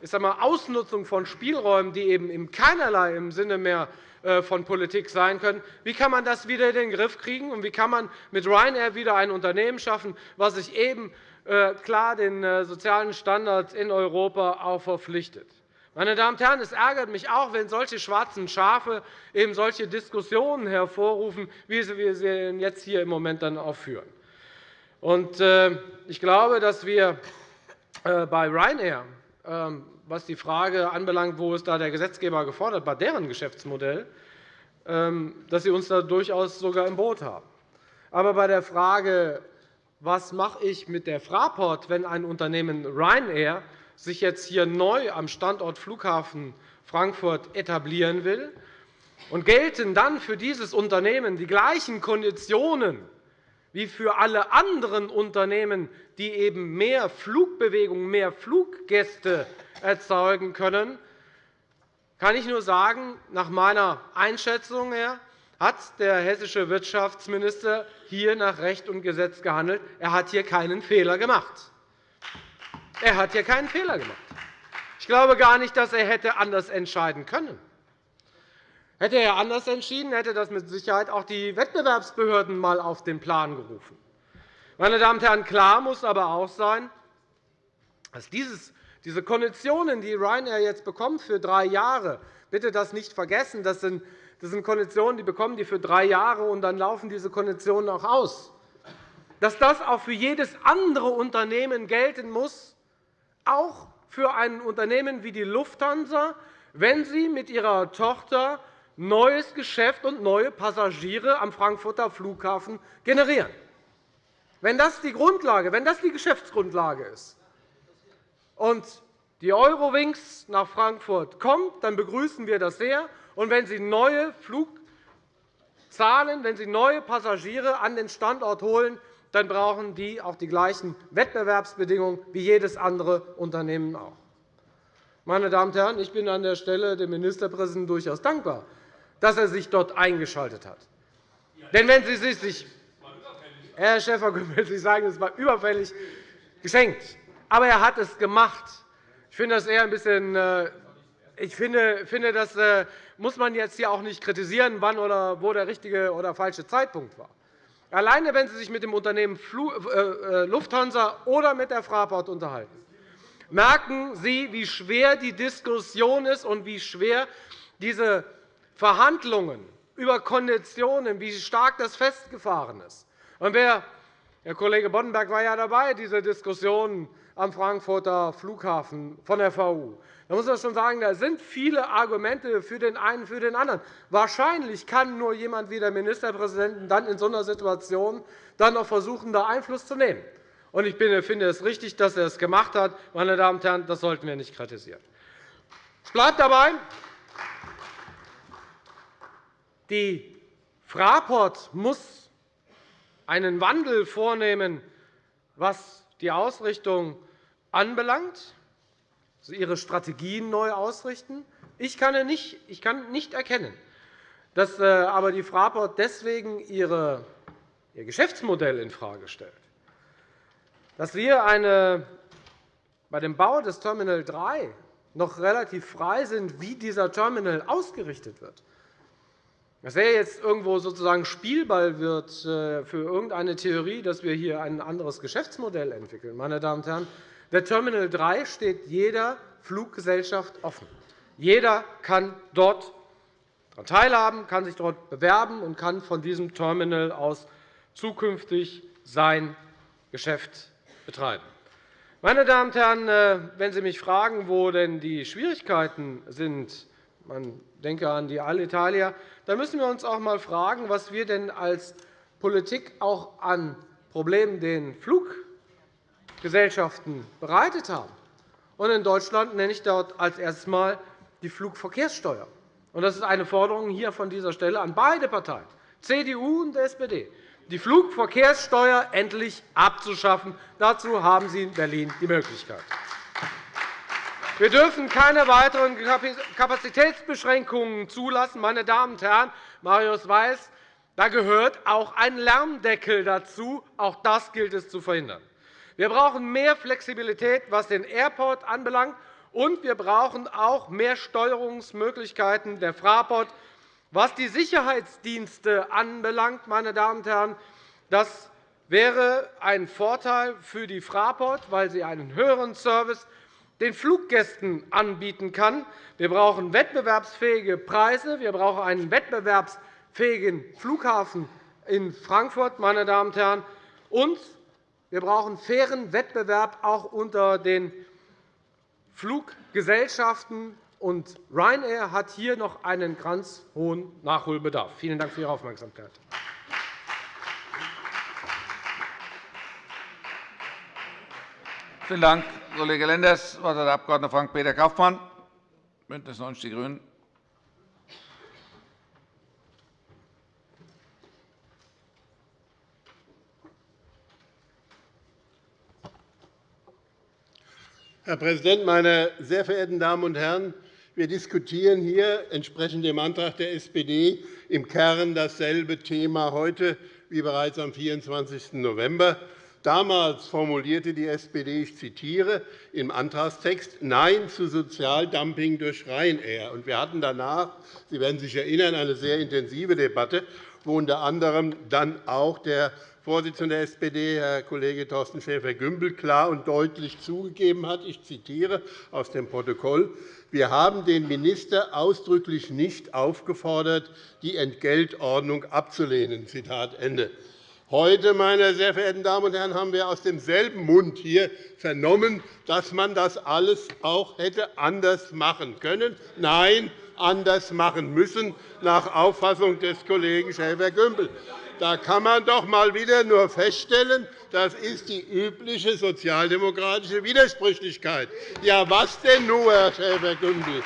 E: ich sage mal, Ausnutzung von Spielräumen, die eben in keinerlei im Sinne mehr von Politik sein können. Wie kann man das wieder in den Griff kriegen? Und wie kann man mit Ryanair wieder ein Unternehmen schaffen, das sich eben äh, klar den äh, sozialen Standards in Europa auch verpflichtet? Meine Damen und Herren, es ärgert mich auch, wenn solche schwarzen Schafe eben solche Diskussionen hervorrufen, wie wir sie jetzt hier im Moment dann auch führen. Ich glaube, dass wir bei Ryanair ähm, was die Frage anbelangt, wo ist da der Gesetzgeber gefordert, bei deren Geschäftsmodell, ähm, dass Sie uns da durchaus sogar im Boot haben. Aber bei der Frage, was mache ich mit der Fraport, wenn ein Unternehmen Ryanair sich jetzt hier neu am Standort Flughafen Frankfurt etablieren will, und gelten dann für dieses Unternehmen die gleichen Konditionen wie für alle anderen Unternehmen, die eben mehr Flugbewegung, mehr Fluggäste erzeugen können, kann ich nur sagen, nach meiner Einschätzung her hat der hessische Wirtschaftsminister hier nach Recht und Gesetz gehandelt. Er hat hier keinen Fehler gemacht. Er hat hier keinen Fehler gemacht. Ich glaube gar nicht, dass er hätte anders entscheiden können. Hätte er anders entschieden, hätte das mit Sicherheit auch die Wettbewerbsbehörden einmal auf den Plan gerufen. Meine Damen und Herren, klar muss aber auch sein, dass dieses, diese Konditionen, die Ryanair jetzt bekommt für drei Jahre, bitte das nicht vergessen, das sind, das sind Konditionen, die bekommen die für drei Jahre, und dann laufen diese Konditionen auch aus. Dass das auch für jedes andere Unternehmen gelten muss, auch für ein Unternehmen wie die Lufthansa, wenn sie mit ihrer Tochter neues Geschäft und neue Passagiere am Frankfurter Flughafen generieren. Wenn das die Grundlage, wenn das die Geschäftsgrundlage ist und die Eurowings nach Frankfurt kommt, dann begrüßen wir das sehr. Und wenn Sie neue Flugzahlen, wenn Sie neue Passagiere an den Standort holen, dann brauchen die auch die gleichen Wettbewerbsbedingungen wie jedes andere Unternehmen auch. Meine Damen und Herren, ich bin an der Stelle dem Ministerpräsidenten durchaus dankbar, dass er sich dort eingeschaltet hat. Denn wenn Sie sich Herr Schäfer-Gümbel, Sie sagen, es war überfällig geschenkt. Aber er hat es gemacht. Ich finde das eher ein bisschen äh, ich finde, das äh, muss man jetzt hier auch nicht kritisieren, wann oder wo der richtige oder falsche Zeitpunkt war. Alleine, wenn Sie sich mit dem Unternehmen äh, Lufthansa oder mit der Fraport unterhalten, merken Sie, wie schwer die Diskussion ist und wie schwer diese Verhandlungen über Konditionen, wie stark das festgefahren ist. Und wer, Herr Kollege Boddenberg war ja dabei, diese Diskussion am Frankfurter Flughafen von der VU. Da muss man schon sagen, da sind viele Argumente für den einen für den anderen. Wahrscheinlich kann nur jemand wie der Ministerpräsident dann in so einer Situation dann noch versuchen, da Einfluss zu nehmen. Und ich finde es richtig, dass er es gemacht hat. Meine Damen und Herren, das sollten wir nicht kritisieren. Es bleibt dabei, die Fraport muss einen Wandel vornehmen, was die Ausrichtung anbelangt, also ihre Strategien neu ausrichten. Ich kann nicht, ich kann nicht erkennen, dass äh, aber die Fraport deswegen ihre, ihr Geschäftsmodell infrage stellt. Dass wir eine, bei dem Bau des Terminal 3 noch relativ frei sind, wie dieser Terminal ausgerichtet wird, dass er jetzt irgendwo sozusagen Spielball wird äh, für irgendeine Theorie, dass wir hier ein anderes Geschäftsmodell entwickeln. Meine Damen und Herren, der Terminal 3 steht jeder Fluggesellschaft offen. Jeder kann dort daran teilhaben, kann sich dort bewerben und kann von diesem Terminal aus zukünftig sein Geschäft betreiben. Meine Damen und Herren, äh, wenn Sie mich fragen, wo denn die Schwierigkeiten sind, man denke an die Alitalia, da müssen wir uns auch einmal fragen, was wir denn als Politik auch an Problemen den Fluggesellschaften bereitet haben. in Deutschland nenne ich dort als erstes einmal die Flugverkehrssteuer. das ist eine Forderung hier von dieser Stelle an beide Parteien, CDU und SPD, die Flugverkehrssteuer endlich abzuschaffen. Dazu haben Sie in Berlin die Möglichkeit. Wir dürfen keine weiteren Kapazitätsbeschränkungen zulassen. Meine Damen und Herren, Marius Weiß, da gehört auch ein Lärmdeckel dazu. Auch das gilt es zu verhindern. Wir brauchen mehr Flexibilität, was den Airport anbelangt, und wir brauchen auch mehr Steuerungsmöglichkeiten der Fraport, was die Sicherheitsdienste anbelangt. Meine Damen und Herren, das wäre ein Vorteil für die Fraport, weil sie einen höheren Service den Fluggästen anbieten kann. Wir brauchen wettbewerbsfähige Preise. Wir brauchen einen wettbewerbsfähigen Flughafen in Frankfurt. Meine Damen und Herren. Und wir brauchen fairen Wettbewerb auch unter den Fluggesellschaften. Und Ryanair hat hier noch einen ganz hohen Nachholbedarf. Vielen Dank für Ihre Aufmerksamkeit.
D: Vielen Dank, Kollege Lenders. Das Wort hat der Abg. Frank-Peter Kaufmann, BÜNDNIS 90 die GRÜNEN.
F: Herr Präsident, meine sehr verehrten Damen und Herren! Wir diskutieren hier entsprechend dem Antrag der SPD im Kern dasselbe Thema heute wie bereits am 24. November. Damals formulierte die SPD, ich zitiere im Antragstext, Nein zu Sozialdumping durch Ryanair. Wir hatten danach, Sie werden sich erinnern, eine sehr intensive Debatte, wo unter anderem dann auch der Vorsitzende der SPD, Herr Kollege Thorsten Schäfer-Gümbel, klar und deutlich zugegeben hat. Ich zitiere aus dem Protokoll. Wir haben den Minister ausdrücklich nicht aufgefordert, die Entgeltordnung abzulehnen. Zitat Ende. Heute, meine sehr verehrten Damen und Herren, haben wir aus demselben Mund hier vernommen, dass man das alles auch hätte anders machen können. Nein, anders machen müssen, nach Auffassung des Kollegen Schäfer-Gümbel. Da kann man doch einmal wieder nur feststellen, das ist die übliche sozialdemokratische Widersprüchlichkeit. Ja, was denn nur, Herr Schäfer-Gümbel?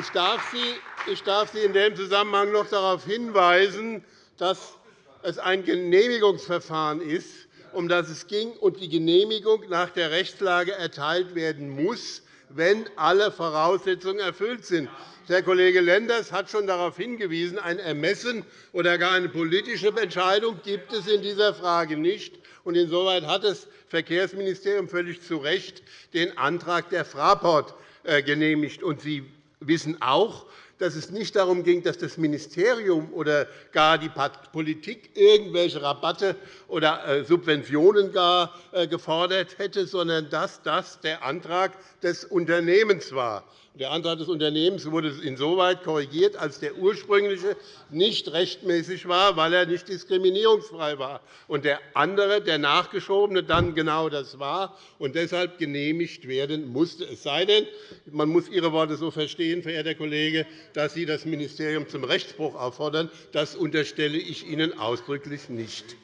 F: Ich darf, Sie, ich darf Sie in dem Zusammenhang noch darauf hinweisen, dass es ein Genehmigungsverfahren ist, um das es ging, und die Genehmigung nach der Rechtslage erteilt werden muss, wenn alle Voraussetzungen erfüllt sind. Herr Kollege Lenders hat schon darauf hingewiesen, ein Ermessen oder gar eine politische Entscheidung gibt es in dieser Frage nicht. Insoweit hat das Verkehrsministerium völlig zu Recht den Antrag der Fraport äh, genehmigt. Sie wissen auch, dass es nicht darum ging, dass das Ministerium oder gar die Politik irgendwelche Rabatte oder äh, Subventionen gar äh, gefordert hätte, sondern dass das der Antrag des Unternehmens war. Der Antrag des Unternehmens wurde insoweit korrigiert, als der ursprüngliche nicht rechtmäßig war, weil er nicht diskriminierungsfrei war, und der andere, der nachgeschobene, dann genau das war und deshalb genehmigt werden musste. Es sei denn, man muss Ihre Worte so verstehen, verehrter Kollege, dass Sie das Ministerium zum Rechtsbruch auffordern. Das unterstelle ich Ihnen ausdrücklich nicht.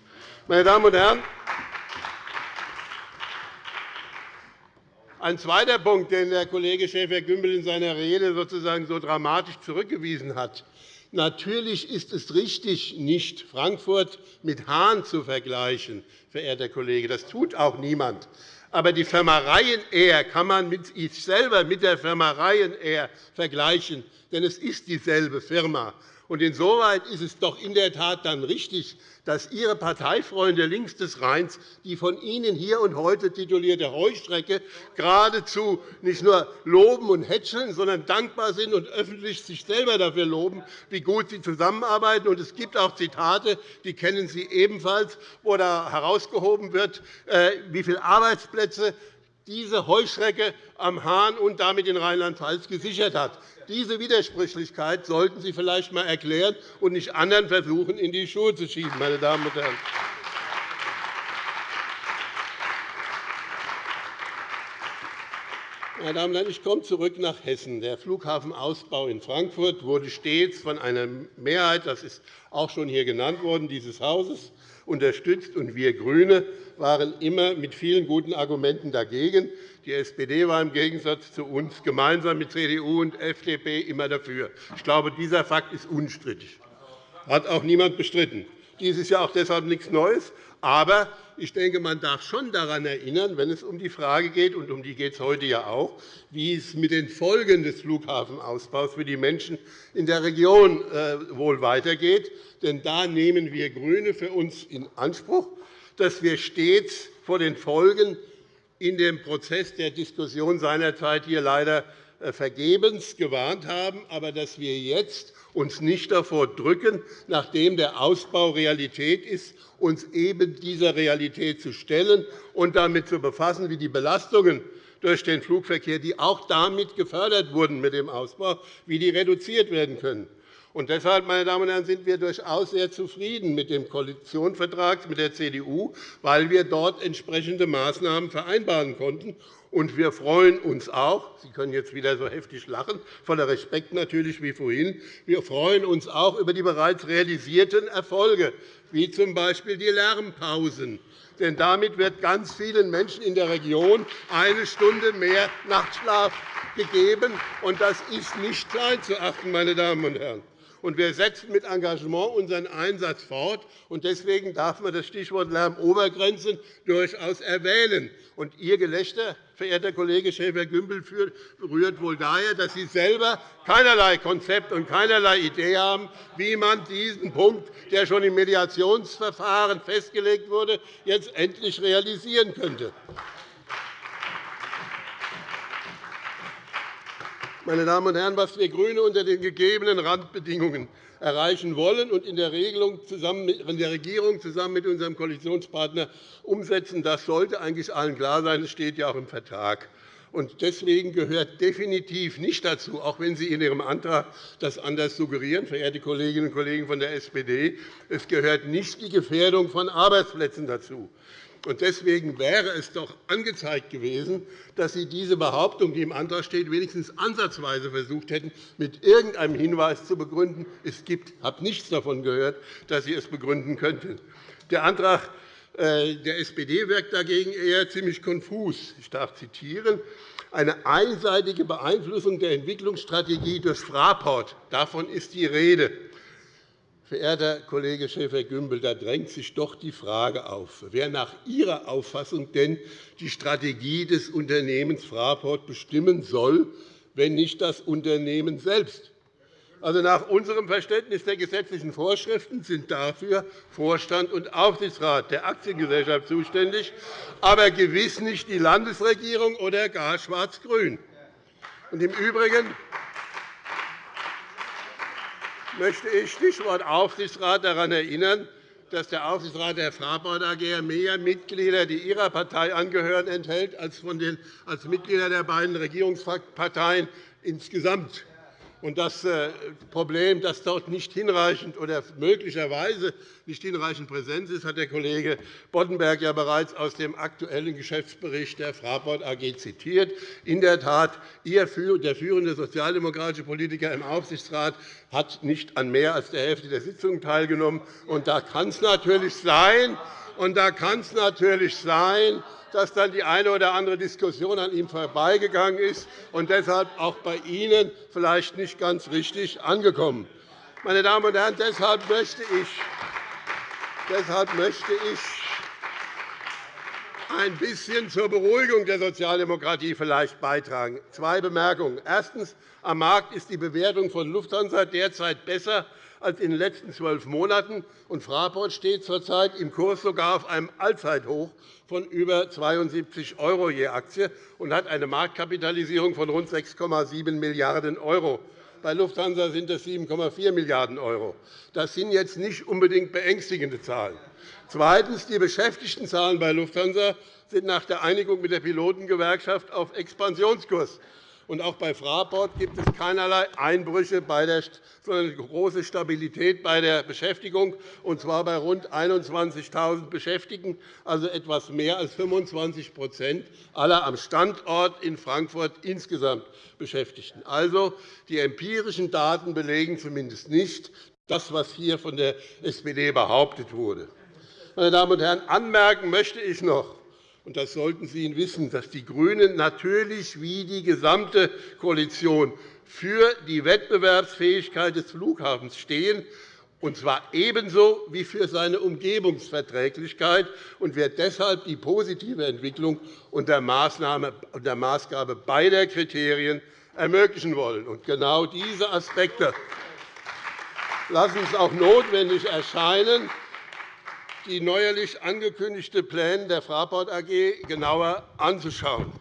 F: Meine Damen und Herren, Ein zweiter Punkt, den der Kollege Schäfer-Gümbel in seiner Rede sozusagen so dramatisch zurückgewiesen hat. Natürlich ist es richtig, nicht Frankfurt mit Hahn zu vergleichen, verehrter Kollege. Das tut auch niemand. Aber die Firma Ryanair kann man mit sich selber mit der Firma Ryanair vergleichen, denn es ist dieselbe Firma. Insoweit ist es doch in der Tat dann richtig, dass Ihre Parteifreunde links des Rheins die von Ihnen hier und heute titulierte Heuschrecke geradezu nicht nur loben und hätscheln, sondern dankbar sind und öffentlich sich selber dafür loben, wie gut sie zusammenarbeiten. Es gibt auch Zitate, die kennen Sie ebenfalls, wo da herausgehoben wird, äh, wie viele Arbeitsplätze diese Heuschrecke am Hahn und damit in Rheinland-Pfalz gesichert hat. Diese Widersprüchlichkeit sollten Sie vielleicht einmal erklären und nicht anderen versuchen, in die Schuhe zu schieben. Meine Damen und Herren. Meine Damen und Herren, ich komme zurück nach Hessen. Der Flughafenausbau in Frankfurt wurde stets von einer Mehrheit, das ist auch schon hier genannt worden, dieses Hauses unterstützt. Und wir GRÜNE waren immer mit vielen guten Argumenten dagegen. Die SPD war im Gegensatz zu uns gemeinsam mit CDU und FDP immer dafür. Ich glaube, dieser Fakt ist unstrittig. Hat auch niemand bestritten. Dies ist ja auch deshalb nichts Neues. Aber ich denke, man darf schon daran erinnern, wenn es um die Frage geht, und um die geht es heute ja auch, wie es mit den Folgen des Flughafenausbaus für die Menschen in der Region äh, wohl weitergeht. Denn da nehmen wir GRÜNE für uns in Anspruch, dass wir stets vor den Folgen in dem Prozess der Diskussion seinerzeit hier leider äh, vergebens gewarnt haben, aber dass wir jetzt uns nicht davor drücken, nachdem der Ausbau Realität ist, uns eben dieser Realität zu stellen und damit zu befassen, wie die Belastungen durch den Flugverkehr, die auch damit gefördert wurden mit dem Ausbau, wie die reduziert werden können. Und deshalb, meine Damen und Herren, sind wir durchaus sehr zufrieden mit dem Koalitionsvertrag mit der CDU, weil wir dort entsprechende Maßnahmen vereinbaren konnten. Und wir freuen uns auch, Sie können jetzt wieder so heftig lachen, voller Respekt natürlich wie vorhin, wir freuen uns auch über die bereits realisierten Erfolge, wie z. B. die Lärmpausen. Denn damit wird ganz vielen Menschen in der Region eine Stunde mehr Nachtschlaf gegeben. Und das ist nicht klein zu achten, meine Damen und Herren und wir setzen mit Engagement unseren Einsatz fort. Deswegen darf man das Stichwort Lärmobergrenzen durchaus erwähnen. Und Ihr Gelächter, verehrter Kollege Schäfer-Gümbel, rührt wohl daher, dass Sie selber keinerlei Konzept und keinerlei Idee haben, wie man diesen Punkt, der schon im Mediationsverfahren festgelegt wurde, jetzt endlich realisieren könnte. Meine Damen und Herren, was wir GRÜNE unter den gegebenen Randbedingungen erreichen wollen und in der, Regierung zusammen mit unserem Koalitionspartner umsetzen, das sollte eigentlich allen klar sein. Das steht ja auch im Vertrag. Deswegen gehört definitiv nicht dazu, auch wenn Sie in Ihrem Antrag das anders suggerieren, verehrte Kolleginnen und Kollegen von der SPD, es gehört nicht die Gefährdung von Arbeitsplätzen dazu. Deswegen wäre es doch angezeigt gewesen, dass Sie diese Behauptung, die im Antrag steht, wenigstens ansatzweise versucht hätten, mit irgendeinem Hinweis zu begründen. Es gibt, ich habe nichts davon gehört, dass Sie es begründen könnten. Der Antrag äh, der SPD wirkt dagegen eher ziemlich konfus. Ich darf zitieren. Eine einseitige Beeinflussung der Entwicklungsstrategie durch Fraport, davon ist die Rede. Verehrter Kollege Schäfer-Gümbel, da drängt sich doch die Frage auf, wer nach Ihrer Auffassung denn die Strategie des Unternehmens Fraport bestimmen soll, wenn nicht das Unternehmen selbst. Also nach unserem Verständnis der gesetzlichen Vorschriften sind dafür Vorstand und Aufsichtsrat der Aktiengesellschaft zuständig, aber gewiss nicht die Landesregierung oder gar Schwarz-Grün. Im Übrigen möchte ich Stichwort Aufsichtsrat daran erinnern, dass der Aufsichtsrat der Fraport AG mehr Mitglieder, die Ihrer Partei angehören, enthält, als, Mitglieder der beiden Regierungsparteien insgesamt. Und das äh, Problem, dass dort nicht hinreichend oder möglicherweise nicht hinreichend Präsenz ist, hat der Kollege Boddenberg ja bereits aus dem aktuellen Geschäftsbericht der Fraport AG zitiert. In der Tat, der führende sozialdemokratische Politiker im Aufsichtsrat hat nicht an mehr als der Hälfte der Sitzungen teilgenommen. Und da kann es natürlich sein, und da kann es natürlich sein, dass dann die eine oder andere Diskussion an ihm vorbeigegangen ist und deshalb auch bei Ihnen vielleicht nicht ganz richtig angekommen. Meine Damen und Herren, deshalb möchte ich, deshalb möchte ich ein bisschen zur Beruhigung der Sozialdemokratie vielleicht beitragen. Zwei Bemerkungen. Erstens. Am Markt ist die Bewertung von Lufthansa derzeit besser als in den letzten zwölf Monaten. Und Fraport steht zurzeit im Kurs sogar auf einem Allzeithoch von über 72 € je Aktie und hat eine Marktkapitalisierung von rund 6,7 Milliarden €. Bei Lufthansa sind es 7,4 Milliarden €. Das sind jetzt nicht unbedingt beängstigende Zahlen. Zweitens. Die Beschäftigtenzahlen bei Lufthansa sind nach der Einigung mit der Pilotengewerkschaft auf Expansionskurs. Und auch bei Fraport gibt es keinerlei Einbrüche, sondern große Stabilität bei der Beschäftigung, und zwar bei rund 21.000 Beschäftigten, also etwas mehr als 25% aller am Standort in Frankfurt insgesamt Beschäftigten. Also, die empirischen Daten belegen zumindest nicht das, was hier von der SPD behauptet wurde. Meine Damen und Herren, anmerken möchte ich noch, und das sollten Sie wissen, dass die GRÜNEN natürlich wie die gesamte Koalition für die Wettbewerbsfähigkeit des Flughafens stehen, und zwar ebenso wie für seine Umgebungsverträglichkeit, und wir deshalb die positive Entwicklung unter Maßgabe beider Kriterien ermöglichen wollen. Und genau diese Aspekte lassen es auch notwendig erscheinen, die neuerlich angekündigten Pläne der Fraport AG genauer anzuschauen.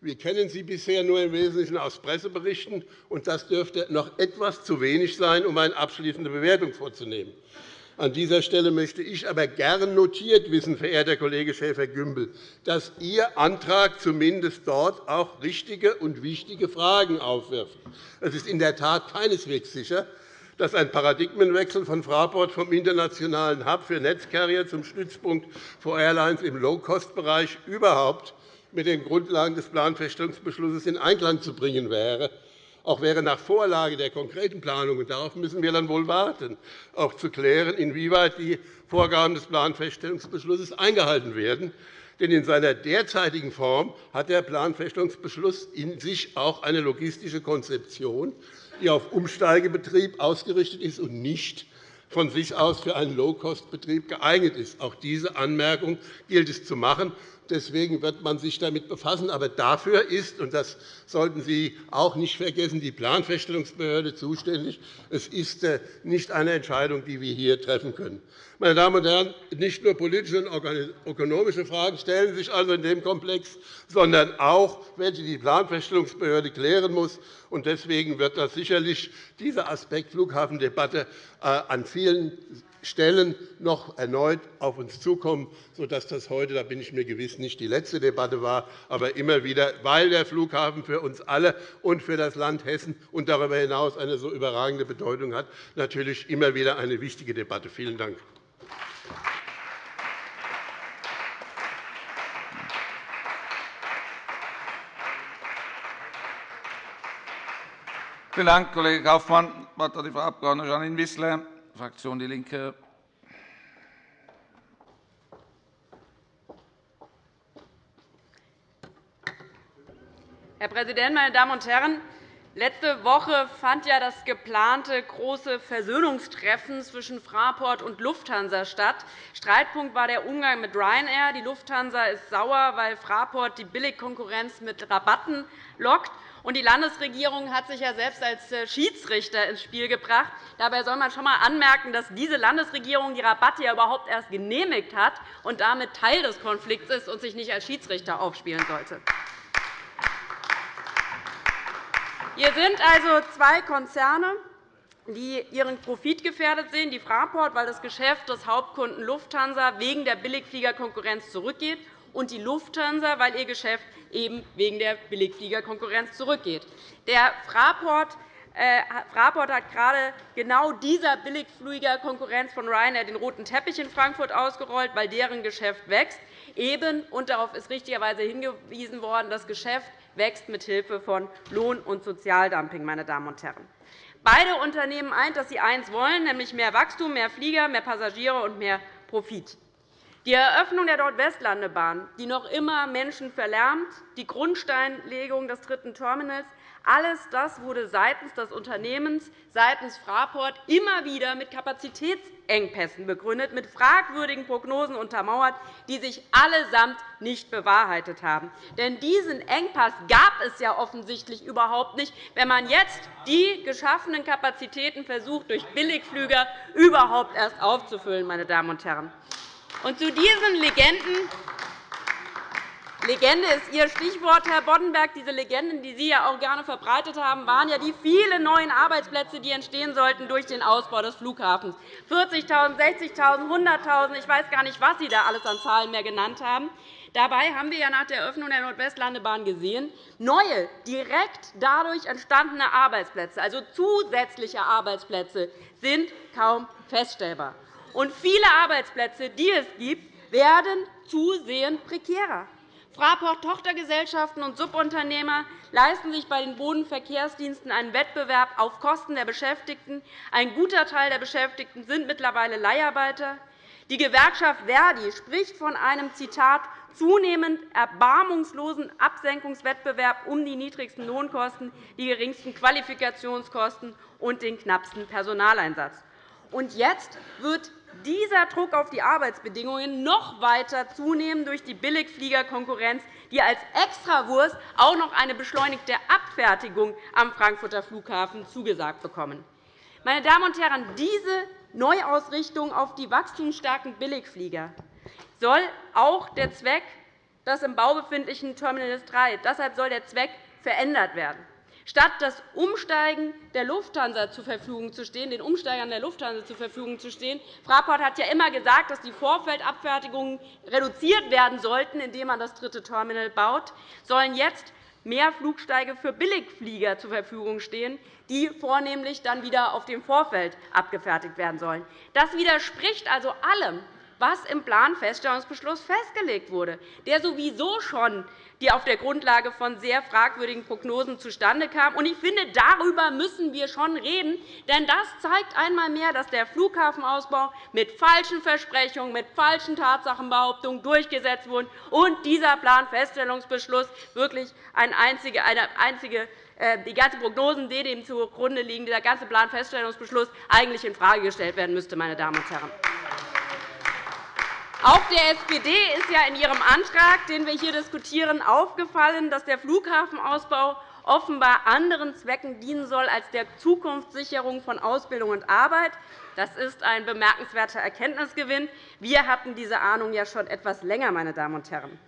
F: Wir kennen sie bisher nur im Wesentlichen aus Presseberichten, und das dürfte noch etwas zu wenig sein, um eine abschließende Bewertung vorzunehmen. An dieser Stelle möchte ich aber gern notiert wissen, verehrter Kollege Schäfer-Gümbel, dass Ihr Antrag zumindest dort auch richtige und wichtige Fragen aufwirft. Es ist in der Tat keineswegs sicher, dass ein Paradigmenwechsel von Fraport vom internationalen Hub für Netzcarrier zum Stützpunkt für Airlines im Low-Cost-Bereich überhaupt mit den Grundlagen des Planfeststellungsbeschlusses in Einklang zu bringen wäre. Auch wäre nach Vorlage der konkreten Planung, und darauf müssen wir dann wohl warten, auch zu klären, inwieweit die Vorgaben des Planfeststellungsbeschlusses eingehalten werden. Denn in seiner derzeitigen Form hat der Planfeststellungsbeschluss in sich auch eine logistische Konzeption, die auf Umsteigebetrieb ausgerichtet ist und nicht von sich aus für einen Low-Cost-Betrieb geeignet ist. Auch diese Anmerkung gilt es zu machen. Deswegen wird man sich damit befassen. Aber dafür ist, und das sollten Sie auch nicht vergessen, die Planfeststellungsbehörde zuständig. Es ist äh, nicht eine Entscheidung, die wir hier treffen können. Meine Damen und Herren, nicht nur politische und ökonomische Fragen stellen sich also in dem Komplex, sondern auch, welche die Planfeststellungsbehörde klären muss. Deswegen wird das sicherlich dieser Aspekt Flughafendebatte äh, an vielen Stellen noch erneut auf uns zukommen, sodass das heute, da bin ich mir gewiss, nicht die letzte Debatte war, aber immer wieder, weil der Flughafen für uns alle und für das Land Hessen und darüber hinaus eine so überragende Bedeutung hat, natürlich immer wieder eine wichtige Debatte. Vielen Dank.
D: Vielen Dank, Kollege Kaufmann. Das Wort hat die Frau Abg. Janine Wissler, Fraktion DIE LINKE.
G: Herr Präsident, meine Damen und Herren! Letzte Woche fand ja das geplante große Versöhnungstreffen zwischen Fraport und Lufthansa statt. Streitpunkt war der Umgang mit Ryanair. Die Lufthansa ist sauer, weil Fraport die Billigkonkurrenz mit Rabatten lockt. Die Landesregierung hat sich ja selbst als äh, Schiedsrichter ins Spiel gebracht. Dabei soll man schon einmal anmerken, dass diese Landesregierung die Rabatte ja überhaupt erst genehmigt hat und damit Teil des Konflikts ist und sich nicht als Schiedsrichter aufspielen sollte. Hier sind also zwei Konzerne, die ihren Profit gefährdet sehen, die Fraport, weil das Geschäft des Hauptkunden Lufthansa wegen der Billigfliegerkonkurrenz zurückgeht, und die Lufthansa, weil ihr Geschäft eben wegen der Billigfliegerkonkurrenz zurückgeht. Der Fraport äh, Fraport hat gerade genau dieser Billigfliegerkonkurrenz von Ryanair den roten Teppich in Frankfurt ausgerollt, weil deren Geschäft wächst. Eben, und darauf ist richtigerweise hingewiesen worden, das Geschäft wächst mithilfe von Lohn- und Sozialdumping. Meine Damen und Herren. Beide Unternehmen eint, dass sie eines wollen, nämlich mehr Wachstum, mehr Flieger, mehr Passagiere und mehr Profit. Die Eröffnung der Nordwestlandebahn, die noch immer Menschen verlärmt, die Grundsteinlegung des dritten Terminals, alles das wurde seitens des Unternehmens, seitens Fraport immer wieder mit Kapazitätsengpässen begründet, mit fragwürdigen Prognosen untermauert, die sich allesamt nicht bewahrheitet haben. Denn diesen Engpass gab es ja offensichtlich überhaupt nicht, wenn man jetzt die geschaffenen Kapazitäten versucht, durch Billigflüger überhaupt erst aufzufüllen. Meine Damen und Herren. Und zu diesen Legenden Legende ist Ihr Stichwort, Herr Boddenberg. Diese Legenden, die Sie ja auch gerne verbreitet haben, waren ja die vielen neuen Arbeitsplätze, die entstehen sollten durch den Ausbau des Flughafens. 40.000, 60.000, 100.000, ich weiß gar nicht, was Sie da alles an Zahlen mehr genannt haben. Dabei haben wir ja nach der Eröffnung der Nordwestlandebahn gesehen, neue, direkt dadurch entstandene Arbeitsplätze, also zusätzliche Arbeitsplätze, sind kaum feststellbar. Und viele Arbeitsplätze, die es gibt, werden zusehends prekärer. Fraport-Tochtergesellschaften und Subunternehmer leisten sich bei den Bodenverkehrsdiensten einen Wettbewerb auf Kosten der Beschäftigten. Ein guter Teil der Beschäftigten sind mittlerweile Leiharbeiter. Die Gewerkschaft Verdi spricht von einem Zitat zunehmend erbarmungslosen Absenkungswettbewerb um die niedrigsten Lohnkosten, die geringsten Qualifikationskosten und den knappsten Personaleinsatz. Und jetzt wird dieser Druck auf die Arbeitsbedingungen noch weiter zunehmen durch die Billigfliegerkonkurrenz, die als Extrawurst auch noch eine beschleunigte Abfertigung am Frankfurter Flughafen zugesagt bekommen. Meine Damen und Herren, diese Neuausrichtung auf die wachstumsstarken Billigflieger soll auch der Zweck des im Bau befindlichen Terminal 3. Deshalb soll der Zweck verändert werden. Statt das Umsteigen der Lufthansa zur Verfügung zu stehen, den Umsteigern der Lufthansa zur Verfügung zu stehen. Fraport hat ja immer gesagt, dass die Vorfeldabfertigungen reduziert werden sollten, indem man das dritte Terminal baut, sollen jetzt mehr Flugsteige für Billigflieger zur Verfügung stehen, die vornehmlich dann wieder auf dem Vorfeld abgefertigt werden sollen. Das widerspricht also allem, was im Planfeststellungsbeschluss festgelegt wurde, der sowieso schon die auf der Grundlage von sehr fragwürdigen Prognosen zustande kam. Ich finde, darüber müssen wir schon reden, denn das zeigt einmal mehr, dass der Flughafenausbau mit falschen Versprechungen, mit falschen Tatsachenbehauptungen durchgesetzt wurde und dieser Planfeststellungsbeschluss wirklich eine einzige, eine einzige äh, die ganzen Prognosen, die dem zugrunde liegen, dieser ganze Planfeststellungsbeschluss eigentlich infrage gestellt werden müsste. Meine Damen und Herren. Auch der SPD ist ja in ihrem Antrag, den wir hier diskutieren, aufgefallen, dass der Flughafenausbau offenbar anderen Zwecken dienen soll als der Zukunftssicherung von Ausbildung und Arbeit. Das ist ein bemerkenswerter Erkenntnisgewinn. Wir hatten diese Ahnung ja schon etwas länger. Meine Damen und Herren.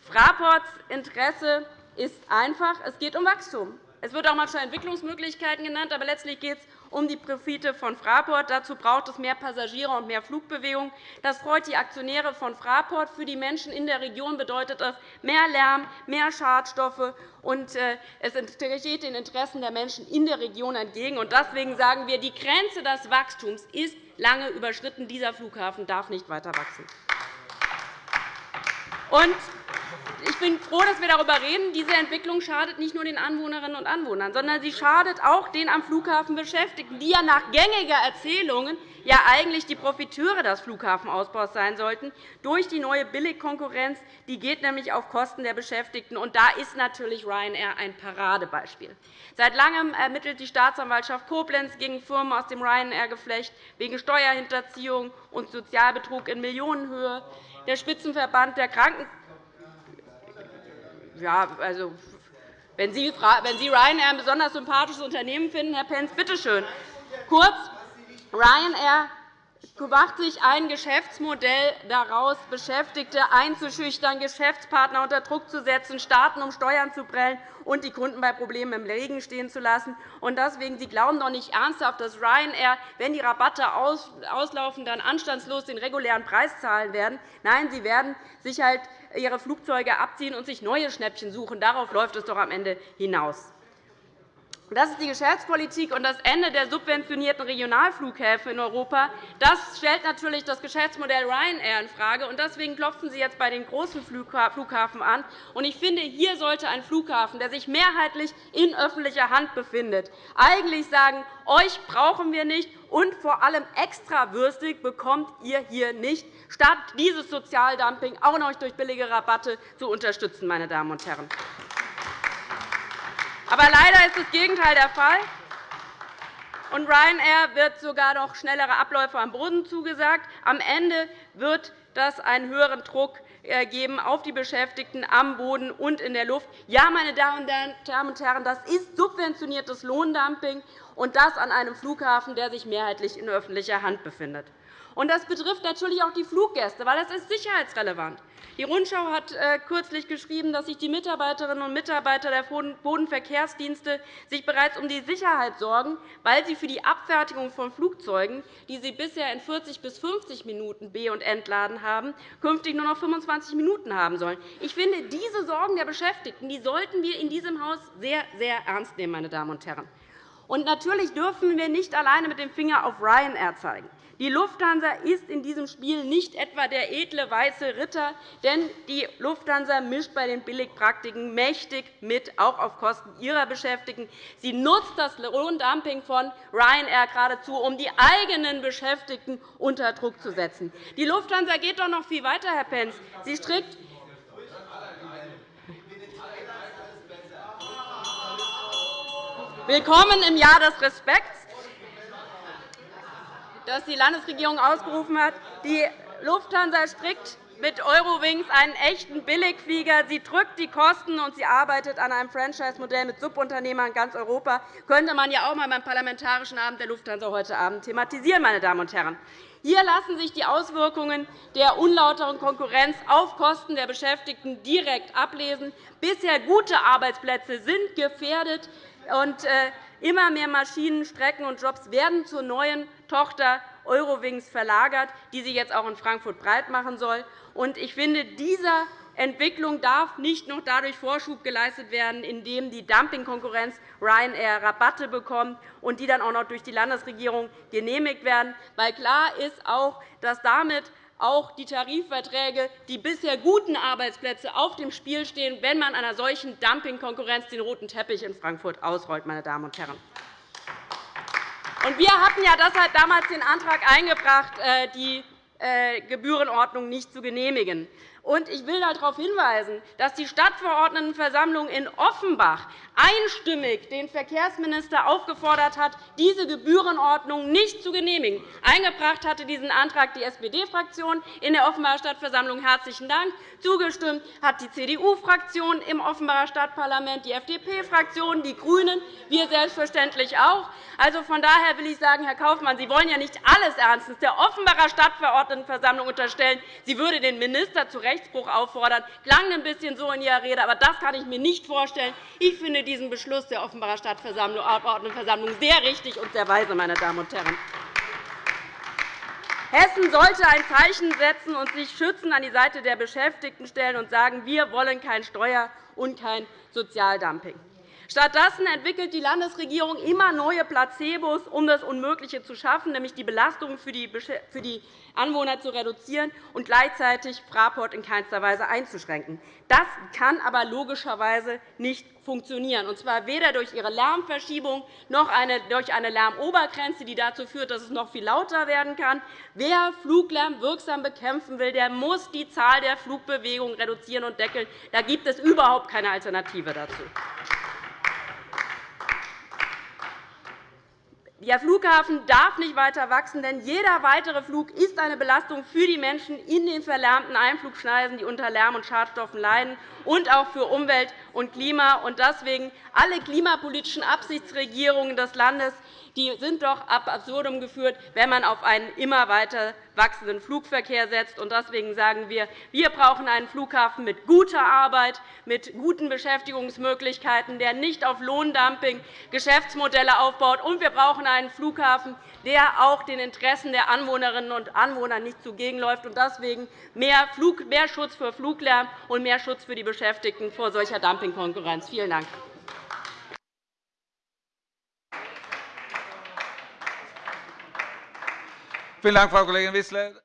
G: Fraports Interesse ist einfach. Es geht um Wachstum. Es wird auch manchmal Entwicklungsmöglichkeiten genannt, aber letztlich geht es um die Profite von Fraport. Dazu braucht es mehr Passagiere und mehr Flugbewegung. Das freut die Aktionäre von Fraport. Für die Menschen in der Region bedeutet das mehr Lärm, mehr Schadstoffe, und äh, es steht den Interessen der Menschen in der Region entgegen. Deswegen sagen wir, die Grenze des Wachstums ist lange überschritten. Dieser Flughafen darf nicht weiter wachsen. Ich bin froh, dass wir darüber reden. Diese Entwicklung schadet nicht nur den Anwohnerinnen und Anwohnern, sondern sie schadet auch den am Flughafen Beschäftigten, die ja nach gängiger Erzählungen ja eigentlich die Profiteure des Flughafenausbaus sein sollten, durch die neue Billigkonkurrenz. Die geht nämlich auf Kosten der Beschäftigten. Und da ist natürlich Ryanair ein Paradebeispiel. Seit Langem ermittelt die Staatsanwaltschaft Koblenz gegen Firmen aus dem Ryanair-Geflecht wegen Steuerhinterziehung und Sozialbetrug in Millionenhöhe. Der Spitzenverband der Kranken ja, also, wenn Sie, wenn Sie Ryanair ein besonders sympathisches Unternehmen finden, Herr Pentz, bitte schön. Kurz, Ryanair macht sich ein Geschäftsmodell daraus, Beschäftigte einzuschüchtern, Geschäftspartner unter Druck zu setzen, Staaten um Steuern zu prellen und die Kunden bei Problemen im Regen stehen zu lassen. Und deswegen, Sie glauben doch nicht ernsthaft, dass Ryanair, wenn die Rabatte auslaufen, dann anstandslos den regulären Preis zahlen werden. Nein, Sie werden sich halt ihre Flugzeuge abziehen und sich neue Schnäppchen suchen. Darauf läuft es doch am Ende hinaus. Das ist die Geschäftspolitik und das Ende der subventionierten Regionalflughäfen in Europa. Das stellt natürlich das Geschäftsmodell Ryanair infrage. Deswegen klopfen Sie jetzt bei den großen Flughafen an. Ich finde, hier sollte ein Flughafen, der sich mehrheitlich in öffentlicher Hand befindet, eigentlich sagen, euch brauchen wir nicht, und vor allem extrawürstig bekommt ihr hier nicht, statt dieses Sozialdumping auch noch durch billige Rabatte zu unterstützen. Meine Damen und Herren. Aber leider ist das Gegenteil der Fall. Und Ryanair wird sogar noch schnellere Abläufe am Boden zugesagt. Am Ende wird das einen höheren Druck äh, geben auf die Beschäftigten am Boden und in der Luft. Ja, meine Damen und Herren, das ist subventioniertes Lohndumping, und das an einem Flughafen, der sich mehrheitlich in öffentlicher Hand befindet. Und das betrifft natürlich auch die Fluggäste, weil das ist sicherheitsrelevant. Die Rundschau hat äh, kürzlich geschrieben, dass sich die Mitarbeiterinnen und Mitarbeiter der Bodenverkehrsdienste sich bereits um die Sicherheit sorgen, weil sie für die Abfertigung von Flugzeugen, die sie bisher in 40 bis 50 Minuten be- und entladen haben, künftig nur noch 25 Minuten haben sollen. Ich finde, diese Sorgen der Beschäftigten die sollten wir in diesem Haus sehr, sehr ernst nehmen. Meine Damen und Herren. Und natürlich dürfen wir nicht alleine mit dem Finger auf Ryanair zeigen. Die Lufthansa ist in diesem Spiel nicht etwa der edle weiße Ritter, denn die Lufthansa mischt bei den Billigpraktiken mächtig mit, auch auf Kosten ihrer Beschäftigten. Sie nutzt das Lohndumping von Ryanair geradezu, um die eigenen Beschäftigten unter Druck zu setzen. Die Lufthansa geht doch noch viel weiter, Herr Pentz. Sie strickt Willkommen im Jahr des Respekts, das die Landesregierung ausgerufen hat. Die Lufthansa strickt mit Eurowings einen echten Billigflieger. Sie drückt die Kosten, und sie arbeitet an einem Franchise-Modell mit Subunternehmern in ganz Europa. Das könnte man ja auch einmal beim Parlamentarischen Abend der Lufthansa heute Abend thematisieren. Meine Damen und Herren. Hier lassen sich die Auswirkungen der unlauteren Konkurrenz auf Kosten der Beschäftigten direkt ablesen. Bisher gute Arbeitsplätze sind gefährdet. Und äh, immer mehr Maschinen, Strecken und Jobs werden zur neuen Tochter Eurowings verlagert, die sie jetzt auch in Frankfurt breit machen soll. Ich finde, dieser Entwicklung darf nicht noch dadurch Vorschub geleistet werden, indem die Dumpingkonkurrenz Ryanair Rabatte bekommt und die dann auch noch durch die Landesregierung genehmigt werden. Weil klar ist auch, dass damit auch die Tarifverträge, die bisher guten Arbeitsplätze auf dem Spiel stehen, wenn man einer solchen Dumpingkonkurrenz den roten Teppich in Frankfurt ausrollt. Meine Damen und Herren. Wir hatten ja deshalb damals den Antrag eingebracht, äh, die äh, Gebührenordnung nicht zu genehmigen. Ich will darauf hinweisen, dass die Stadtverordnetenversammlung in Offenbach einstimmig den Verkehrsminister aufgefordert hat, diese Gebührenordnung nicht zu genehmigen. Eingebracht hatte diesen Antrag die SPD-Fraktion in der Offenbacher Stadtversammlung. Herzlichen Dank. Zugestimmt hat die CDU-Fraktion im Offenbacher Stadtparlament, die FDP-Fraktion, die GRÜNEN, wir selbstverständlich auch. Also, von daher will ich sagen, Herr Kaufmann, Sie wollen ja nicht alles ernstens der Offenbacher Stadtverordnetenversammlung unterstellen, sie würde den Minister zu Rechtsbruch auffordern. Klang ein bisschen so in Ihrer Rede, aber das kann ich mir nicht vorstellen. Ich finde diesen Beschluss der Offenbacher Stadtverordnetenversammlung sehr richtig und sehr weise, meine Damen und Herren. Hessen sollte ein Zeichen setzen und sich schützend an die Seite der Beschäftigten stellen und sagen, wir wollen kein Steuer- und kein Sozialdumping. Stattdessen entwickelt die Landesregierung immer neue Placebos, um das Unmögliche zu schaffen, nämlich die Belastungen für die Anwohner zu reduzieren und gleichzeitig Fraport in keinster Weise einzuschränken. Das kann aber logischerweise nicht funktionieren, und zwar weder durch ihre Lärmverschiebung noch durch eine Lärmobergrenze, die dazu führt, dass es noch viel lauter werden kann. Wer Fluglärm wirksam bekämpfen will, der muss die Zahl der Flugbewegungen reduzieren und deckeln. Da gibt es überhaupt keine Alternative dazu. Der Flughafen darf nicht weiter wachsen, denn jeder weitere Flug ist eine Belastung für die Menschen in den verlärmten Einflugschneisen, die unter Lärm und Schadstoffen leiden, und auch für Umwelt und Klima. Deswegen alle klimapolitischen Absichtsregierungen des Landes die sind doch ab absurdum geführt, wenn man auf einen immer weiter wachsenden Flugverkehr setzt. Deswegen sagen wir, wir brauchen einen Flughafen mit guter Arbeit, mit guten Beschäftigungsmöglichkeiten, der nicht auf Lohndumping Geschäftsmodelle aufbaut. Und wir brauchen einen Flughafen, der auch den Interessen der Anwohnerinnen und Anwohner nicht zugegenläuft. Deswegen mehr Schutz für Fluglärm und mehr Schutz für die Beschäftigten vor solcher Dumpingkonkurrenz. Vielen Dank.
D: Vielen Dank, Frau Kollegin Wissler.